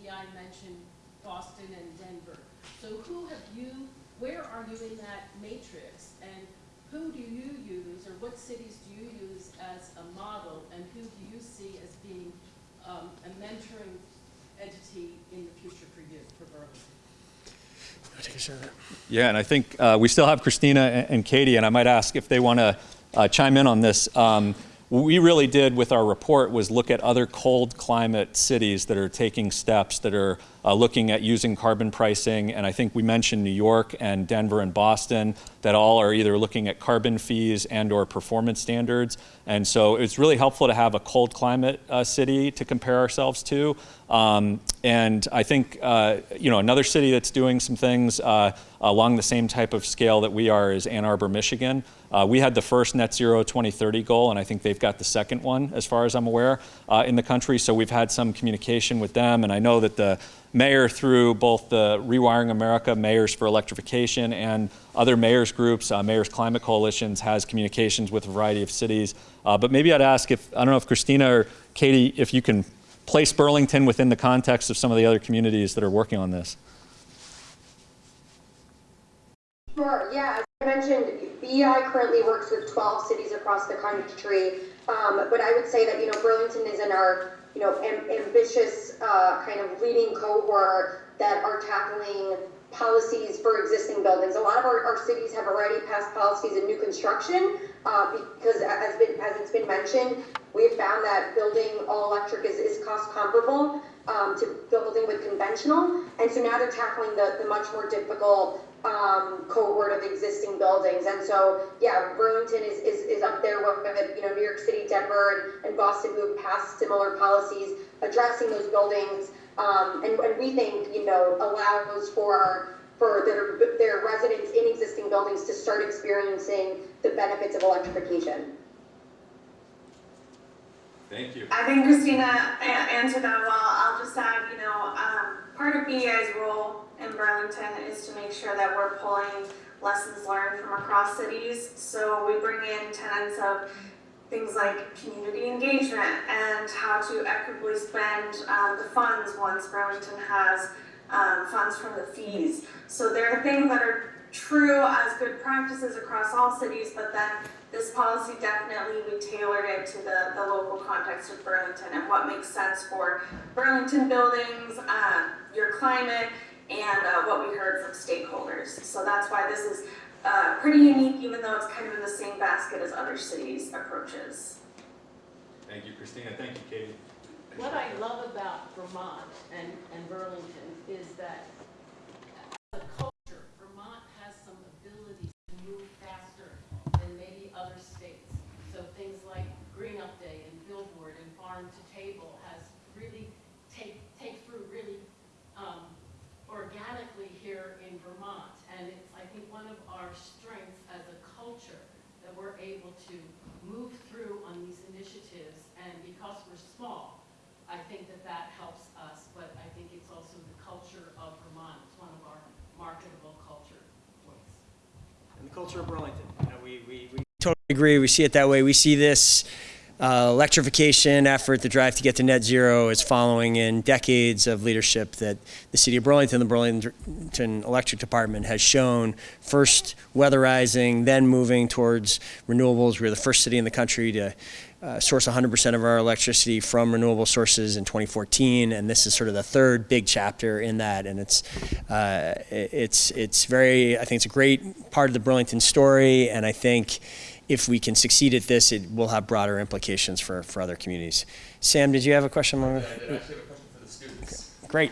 BEI mentioned Boston and Denver. So who have you, where are you in that matrix? And who do you use, or what cities do you use as a model, and who do you see as being um, a mentoring entity in the future for you, for Burlington? Take a shot at that. Yeah, and I think uh, we still have Christina and, and Katie, and I might ask if they want to uh, chime in on this. Um, what we really did with our report was look at other cold climate cities that are taking steps that are uh, looking at using carbon pricing. And I think we mentioned New York and Denver and Boston that all are either looking at carbon fees and or performance standards. And so it's really helpful to have a cold climate uh, city to compare ourselves to. Um, and I think, uh, you know, another city that's doing some things uh, along the same type of scale that we are is Ann Arbor, Michigan. Uh, we had the first net zero 2030 goal, and I think they've got the second one, as far as I'm aware, uh, in the country. So we've had some communication with them, and I know that the mayor, through both the Rewiring America, Mayors for Electrification, and other mayors groups, uh, Mayors Climate Coalitions, has communications with a variety of cities. Uh, but maybe I'd ask if, I don't know if Christina or Katie, if you can place Burlington within the context of some of the other communities that are working on this. Sure, yeah, as I mentioned, BEI currently works with 12 cities across the country, um, but I would say that, you know, Burlington is in our, you know, am- ambitious uh, kind of leading cohort that are tackling policies for existing buildings. A lot of our, our cities have already passed policies in new construction uh, because, as, been, as it's been mentioned, we have found that building all electric is, is cost comparable um, to building with conventional. And so now they're tackling the, the much more difficult um, cohort of existing buildings. And so, yeah, Burlington is, is, is up there with, you know, New York City, Denver, and, and Boston who have passed similar policies addressing those buildings. Um, and, and we think, you know, allows for, for their, their residents in existing buildings to start experiencing the benefits of electrification. Thank you. I think Christina answered that well. I'll just add, you know, um, part of BEI's role in Burlington is to make sure that we're pulling lessons learned from across cities. So we bring in tenets of things like community engagement and how to equitably spend um, the funds once Burlington has um, funds from the fees. So there are things that are true as good practices across all cities, but then this policy definitely, we tailored it to the, the local context of Burlington and what makes sense for Burlington buildings, uh, your climate, and uh, what we heard from stakeholders. So that's why this is uh, pretty unique, even though it's kind of in the same basket as other cities' approaches. Thank you, Christina. Thank you, Katie. What I love about Vermont and, and Burlington is that as a culture, Vermont has some abilities to move faster than maybe other states. So things like Green Up Day and Billboard and Farm to Table has really take, take through really um, organically here in Vermont. And it's, I think, one of our strengths as a culture that we're able to move through on these initiatives. And because we're small, I think that that helps us, but I think it's also the culture of Vermont. It's one of our marketable culture points. And the culture of Burlington. You know, we, we, we totally agree. We see it that way. We see this uh, electrification effort, the drive to get to net zero, is following in decades of leadership that the city of Burlington, the Burlington Electric Department, has shown. First weatherizing, then moving towards renewables. We're the first city in the country to uh, source 100% of our electricity from renewable sources in 2014, and this is sort of the third big chapter in that. And it's uh, it's it's very I think it's a great part of the Burlington story, and I think if we can succeed at this, it will have broader implications for, for other communities. Sam, did you have a question? Yeah, I did actually have a question for the students. Great.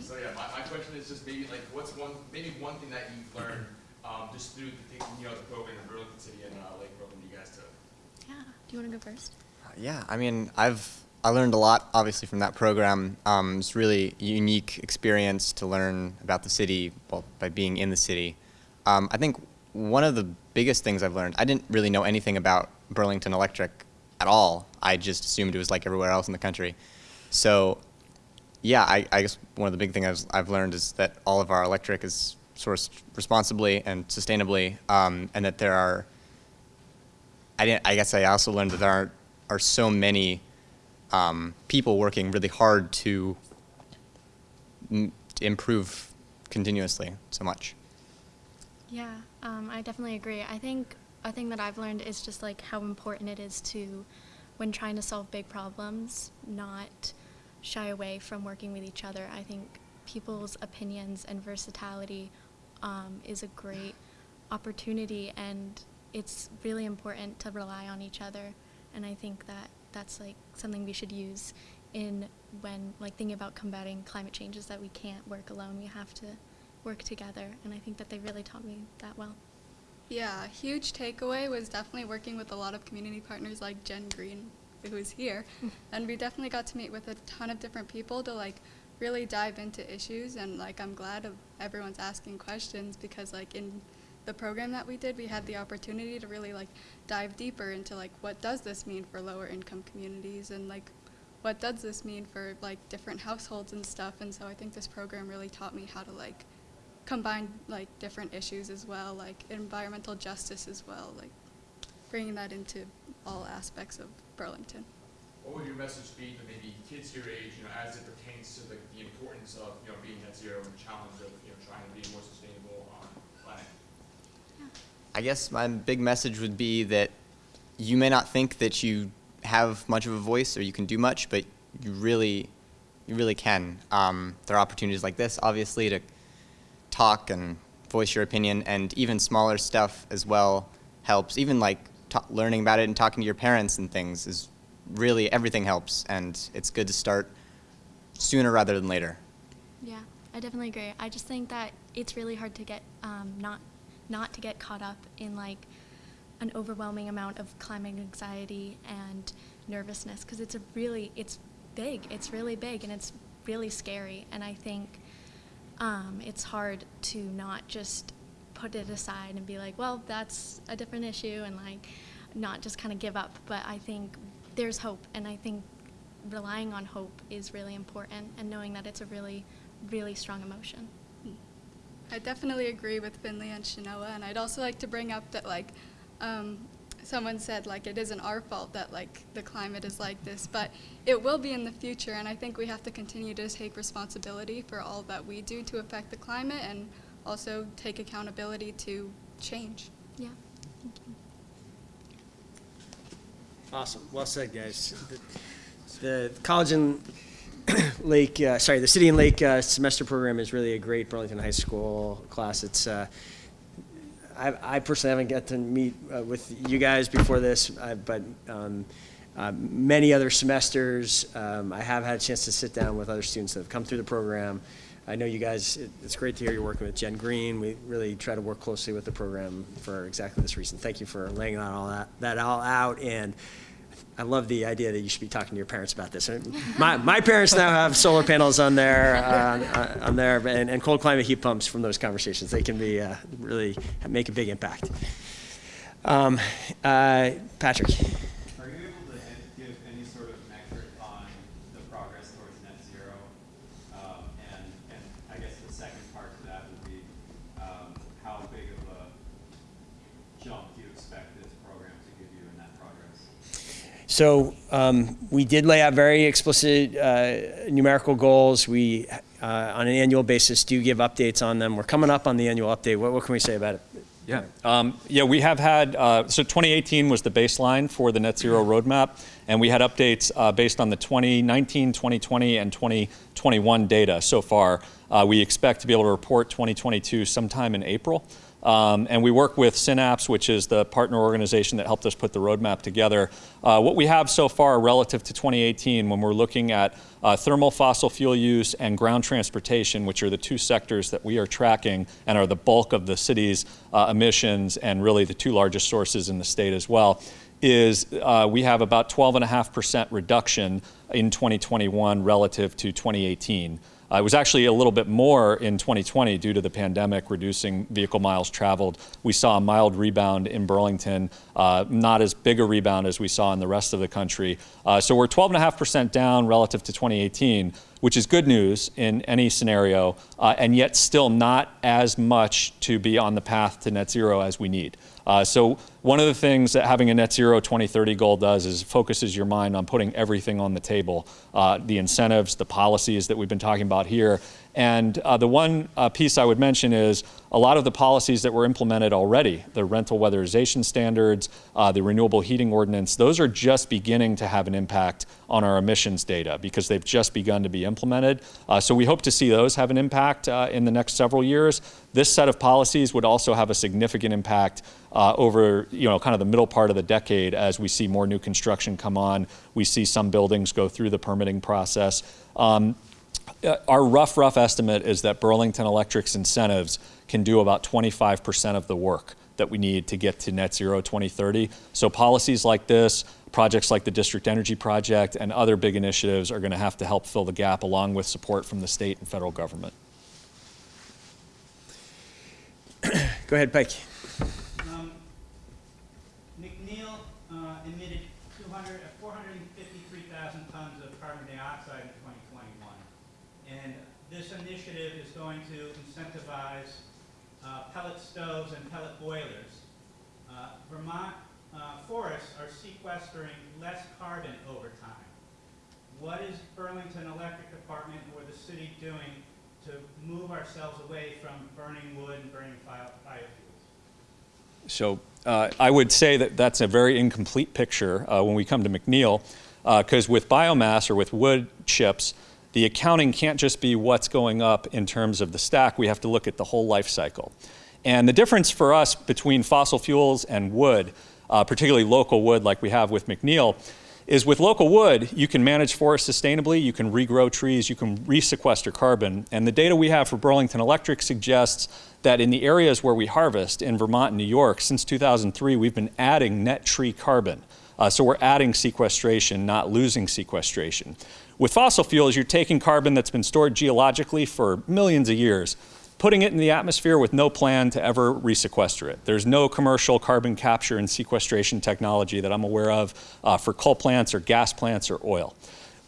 So yeah, my, my question is just maybe like what's one maybe one thing that you've learned um, just through the thing, you know the program in Burlington City and uh, Lake Program you guys took. Yeah. Do you want to go first? Yeah, I mean, I've I learned a lot, obviously, from that program. Um, it's really unique experience to learn about the city well, by being in the city. Um, I think one of the biggest things I've learned, I didn't really know anything about Burlington Electric at all. I just assumed it was like everywhere else in the country. So, yeah, I, I guess one of the big things I've, I've learned is that all of our electric is sourced responsibly and sustainably, um, and that there are I, didn't, I guess I also learned that there are, are so many um, people working really hard to, to improve continuously so much. Yeah, um, I definitely agree. I think a thing that I've learned is just like how important it is to, when trying to solve big problems, not shy away from working with each other. I think people's opinions and versatility um, is a great opportunity, and it's really important to rely on each other. And I think that that's like something we should use in when like thinking about combating climate change is that we can't work alone. We have to work together, and I think that they really taught me that well. Yeah, huge takeaway was definitely working with a lot of community partners like Jen Green, who's here. *laughs* and we definitely got to meet with a ton of different people to like really dive into issues and like I'm glad of everyone's asking questions because like in the program that we did, we had the opportunity to really like dive deeper into like what does this mean for lower income communities and like what does this mean for like different households and stuff. And so I think this program really taught me how to like combine like different issues as well, like environmental justice as well, like bringing that into all aspects of Burlington. What would your message be to maybe kids your age, you know, as it pertains to the, the importance of, you know, being net zero and the challenge of, you know, trying to be more sustainable on the planet? I guess my big message would be that you may not think that you have much of a voice or you can do much, but you really, you really can. Um, there are opportunities like this, obviously, to talk and voice your opinion, and even smaller stuff as well helps. Even like learning about it and talking to your parents and things is really everything helps, and it's good to start sooner rather than later. Yeah, I definitely agree. I just think that it's really hard to get um, not not to get caught up in like an overwhelming amount of climbing anxiety and nervousness because it's a really it's big. It's really big and it's really scary. And I think um, it's hard to not just put it aside and be like, well, that's a different issue, and like not just kind of give up. But I think there's hope, and I think relying on hope is really important, and knowing that it's a really, really strong emotion. I definitely agree with Finley and Shanoa, and I'd also like to bring up that like um, someone said like it isn't our fault that like the climate is like this, but it will be in the future, and I think we have to continue to take responsibility for all that we do to affect the climate, and also take accountability to change. Yeah. Thank you. Awesome. Well said, guys. The, the College and *coughs* Lake, uh, sorry, the City and Lake uh, semester program is really a great Burlington High School class. It's uh, I, I, personally haven't got to meet uh, with you guys before this, uh, but um, uh, many other semesters, um, I have had a chance to sit down with other students that have come through the program. I know you guys, it, it's great to hear you're working with Jen Green. We really try to work closely with the program for exactly this reason. Thank you for laying that all, that, that all out. And I love the idea that you should be talking to your parents about this. My, my parents now have solar panels on their, uh, on there and, and, cold climate heat pumps from those conversations. They can be uh, really make a big impact. Um, uh, Patrick. So um, we did lay out very explicit uh, numerical goals. We, uh, on an annual basis, do give updates on them. We're coming up on the annual update. What, what can we say about it? Yeah, um, yeah, we have had, uh, so 2018 was the baseline for the net zero roadmap, and we had updates uh, based on the 2019, 2020, and 2021 data so far. Uh, we expect to be able to report 2022 sometime in April. Um, and we work with Synapse, which is the partner organization that helped us put the roadmap together. Uh, what we have so far relative to 2018 when we're looking at uh, thermal fossil fuel use and ground transportation, which are the two sectors that we are tracking and are the bulk of the city's uh, emissions and really the two largest sources in the state as well, is uh, we have about 12.5% reduction in 2021 relative to 2018. Uh, it was actually a little bit more in 2020 due to the pandemic, reducing vehicle miles traveled. We saw a mild rebound in Burlington, uh, not as big a rebound as we saw in the rest of the country. Uh, so we're 12.5% down relative to 2018, which is good news in any scenario, uh, and yet still not as much to be on the path to net zero as we need. Uh, so one of the things that having a net zero 2030 goal does is focuses your mind on putting everything on the table. Uh, the incentives, the policies that we've been talking about about here. And uh, the one uh, piece I would mention is a lot of the policies that were implemented already, the rental weatherization standards, uh, the renewable heating ordinance, those are just beginning to have an impact on our emissions data because they've just begun to be implemented. Uh, so we hope to see those have an impact uh, in the next several years. This set of policies would also have a significant impact uh, over, you know, kind of the middle part of the decade as we see more new construction come on. We see some buildings go through the permitting process. Um, Uh, our rough, rough estimate is that Burlington Electric's incentives can do about 25% of the work that we need to get to net zero 2030. So policies like this, projects like the District Energy Project, and other big initiatives are going to have to help fill the gap along with support from the state and federal government. Go ahead, Pike. Um, McNeil uh, emitted 200, uh, 453,000 tons of carbon dioxide in 2021. And this initiative is going to incentivize uh, pellet stoves and pellet boilers. Uh, Vermont uh, forests are sequestering less carbon over time. What is Burlington Electric Department or the city doing to move ourselves away from burning wood and burning biofuels? So uh, I would say that that's a very incomplete picture uh, when we come to McNeil, because with biomass or with wood chips, the accounting can't just be what's going up in terms of the stack. We have to look at the whole life cycle. And the difference for us between fossil fuels and wood, uh, particularly local wood like we have with McNeil, is with local wood, you can manage forests sustainably, you can regrow trees, you can resequester carbon. And the data we have for Burlington Electric suggests that in the areas where we harvest in Vermont and New York, since 2003, we've been adding net tree carbon. Uh, so we're adding sequestration, not losing sequestration. With fossil fuels, you're taking carbon that's been stored geologically for millions of years, putting it in the atmosphere with no plan to ever resequester it. There's no commercial carbon capture and sequestration technology that I'm aware of uh, for coal plants or gas plants or oil.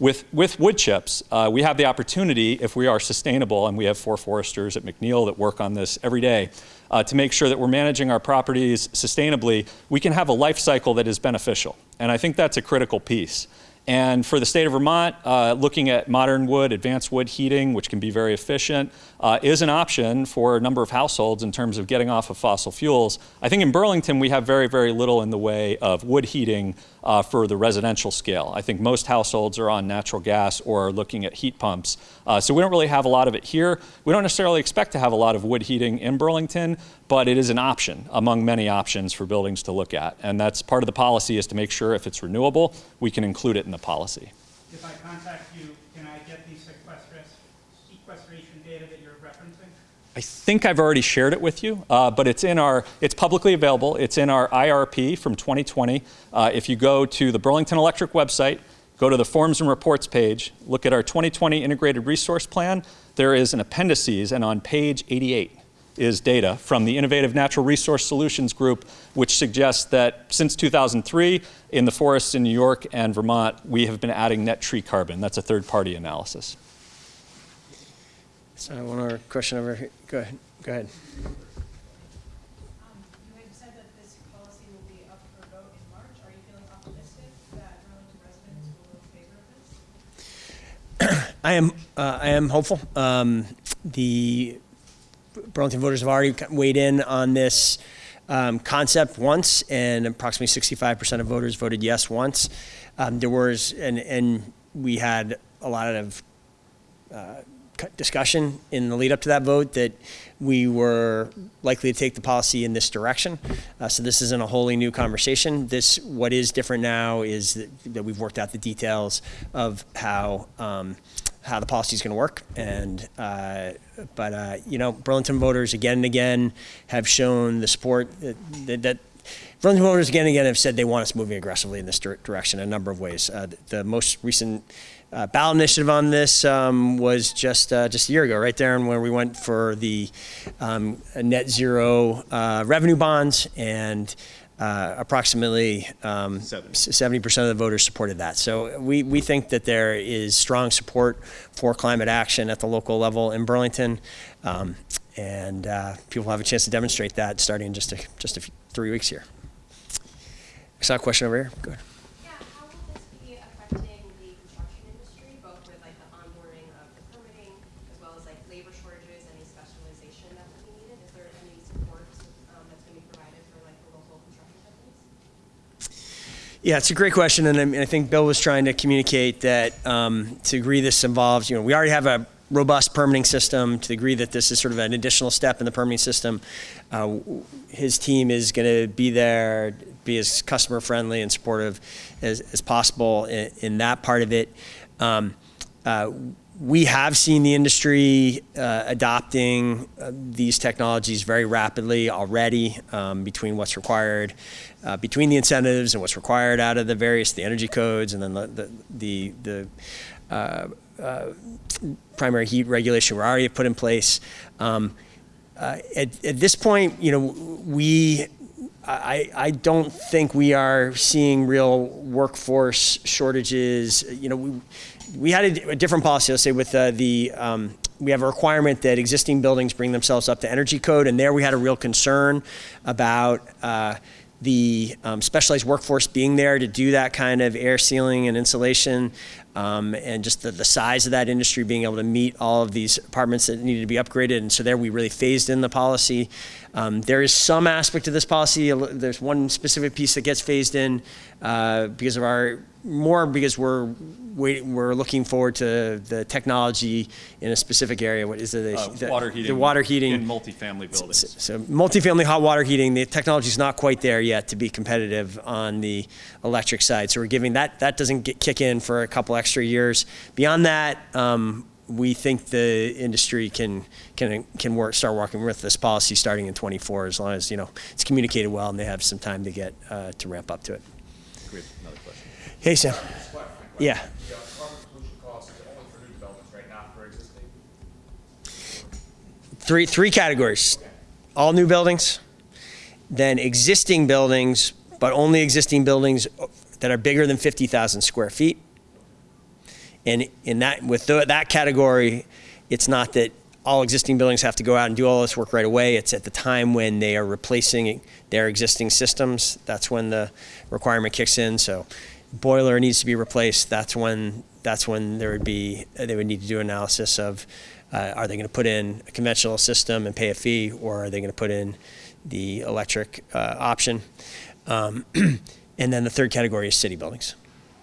With, with wood chips, uh, we have the opportunity, if we are sustainable, and we have four foresters at McNeil that work on this every day, uh, to make sure that we're managing our properties sustainably, we can have a life cycle that is beneficial. And I think that's a critical piece. And for the state of Vermont, uh, looking at modern wood, advanced wood heating, which can be very efficient, uh, is an option for a number of households in terms of getting off of fossil fuels. I think in Burlington, we have very, very little in the way of wood heating uh, for the residential scale. I think most households are on natural gas or are looking at heat pumps. Uh, so we don't really have a lot of it here. We don't necessarily expect to have a lot of wood heating in Burlington, but it is an option among many options for buildings to look at. And that's part of the policy is to make sure if it's renewable, we can include it in the policy. If I contact you, can I get the sequestration sequestration data that you're referencing? I think I've already shared it with you, uh, but it's in our, it's publicly available. It's in our IRP from 2020. Uh, if you go to the Burlington Electric website, go to the forms and reports page, look at our 2020 integrated resource plan, there is an appendices, and on page 88 is data from the Innovative Natural Resource Solutions Group, which suggests that since 2003, in the forests in New York and Vermont, we have been adding net tree carbon. That's a third party analysis. So one more question over here. Go ahead. Go ahead. Um, You had said that this policy will be up for vote in March. Are you feeling optimistic that Burlington residents will vote in favor of this? *clears throat* I am. Uh, I am hopeful. Um, the Burlington voters have already weighed in on this um, concept once, and approximately 65% of voters voted yes once. Um, there was, and and we had a lot of uh, discussion in the lead up to that vote that we were likely to take the policy in this direction. Uh, so this isn't a wholly new conversation. This, what is different now is that, that we've worked out the details of how um, how the policy is going to work. And uh, but uh, you know, Burlington voters again and again have shown the support that, that, Burlington voters again and again have said they want us moving aggressively in this dir- direction in a number of ways. Uh, the most recent uh, ballot initiative on this um, was just uh, just a year ago, right there, and where we went for the um, net zero uh, revenue bonds, and uh, approximately um, 70% of the voters supported that. So we, we think that there is strong support for climate action at the local level in Burlington, um, and uh, people have a chance to demonstrate that starting in just a, just a few, three weeks here. I saw a question over here. Go ahead. Yeah, how will this be affecting the construction industry, both with like the onboarding of the permitting Yeah, it's a great question, and I, think Bill was trying to communicate that um, to agree this involves, you know, we already have a robust permitting system. To the degree that this is sort of an additional step in the permitting system, uh, his team is going to be there, be as customer friendly and supportive as, as possible in, in that part of it. Um, uh, we have seen the industry uh, adopting uh, these technologies very rapidly already um, between what's required, uh, between the incentives and what's required out of the various, the energy codes and then the, the, the, the uh, uh, primary heat regulation we already put in place. Um, uh, at, at this point, you know, we, I, I don't think we are seeing real workforce shortages. You know, we, we had a, a different policy, let's say with uh, the, um, we have a requirement that existing buildings bring themselves up to energy code, and there we had a real concern about uh, the um, specialized workforce being there to do that kind of air sealing and insulation, um, and just the, the size of that industry being able to meet all of these apartments that needed to be upgraded. And so there we really phased in the policy. Um, there is some aspect of this policy, there's one specific piece that gets phased in uh, because of our, more because we're wait, we're looking forward to the technology in a specific area. What is it? Uh, the, water the heating. water heating In multifamily buildings. so multifamily hot water heating, the technology is not quite there yet to be competitive on the electric side. So we're giving that, that doesn't get, kick in for a couple extra years. Beyond that, um, we think the industry can can can work start working with this policy starting in 24 as long as you know it's communicated well and they have some time to get uh, to ramp up to it. We have another question. Hey Sam. Yeah. The uh, carbon pollution costs are only for new developments, right, not for existing? Three three categories. All new buildings, then existing buildings, but only existing buildings that are bigger than 50,000 square feet. And in that with the, that category, it's not that all existing buildings have to go out and do all this work right away. It's at the time when they are replacing their existing systems. That's when the requirement kicks in. So boiler needs to be replaced. That's when that's when there would be they would need to do analysis of uh, are they going to put in a conventional system and pay a fee, or are they going to put in the electric uh, option? Um, *clears throat* and then the third category is city buildings.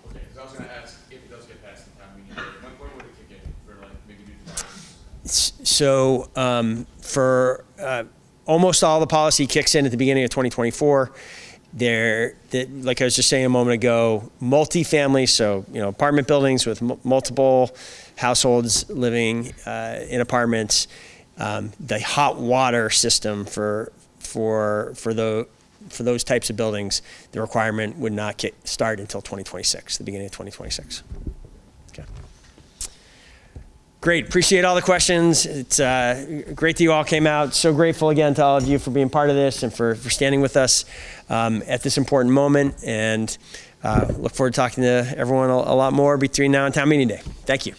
Okay, because I was gonna ask if it does get passed in time, we need, when, when would it kick in for like maybe new developments? S- So um, for uh, almost all the policy kicks in at the beginning of 2024. There, that, like I was just saying a moment ago, multifamily, so you know, apartment buildings with multiple households living uh, in apartments. Um, the hot water system for for for the for those types of buildings, the requirement would not kick, start until 2026, the beginning of 2026. Great. Appreciate all the questions. It's uh, great that you all came out. So grateful again to all of you for being part of this and for, for standing with us um, at this important moment. And uh, look forward to talking to everyone a, a lot more between now and town meeting day. Thank you.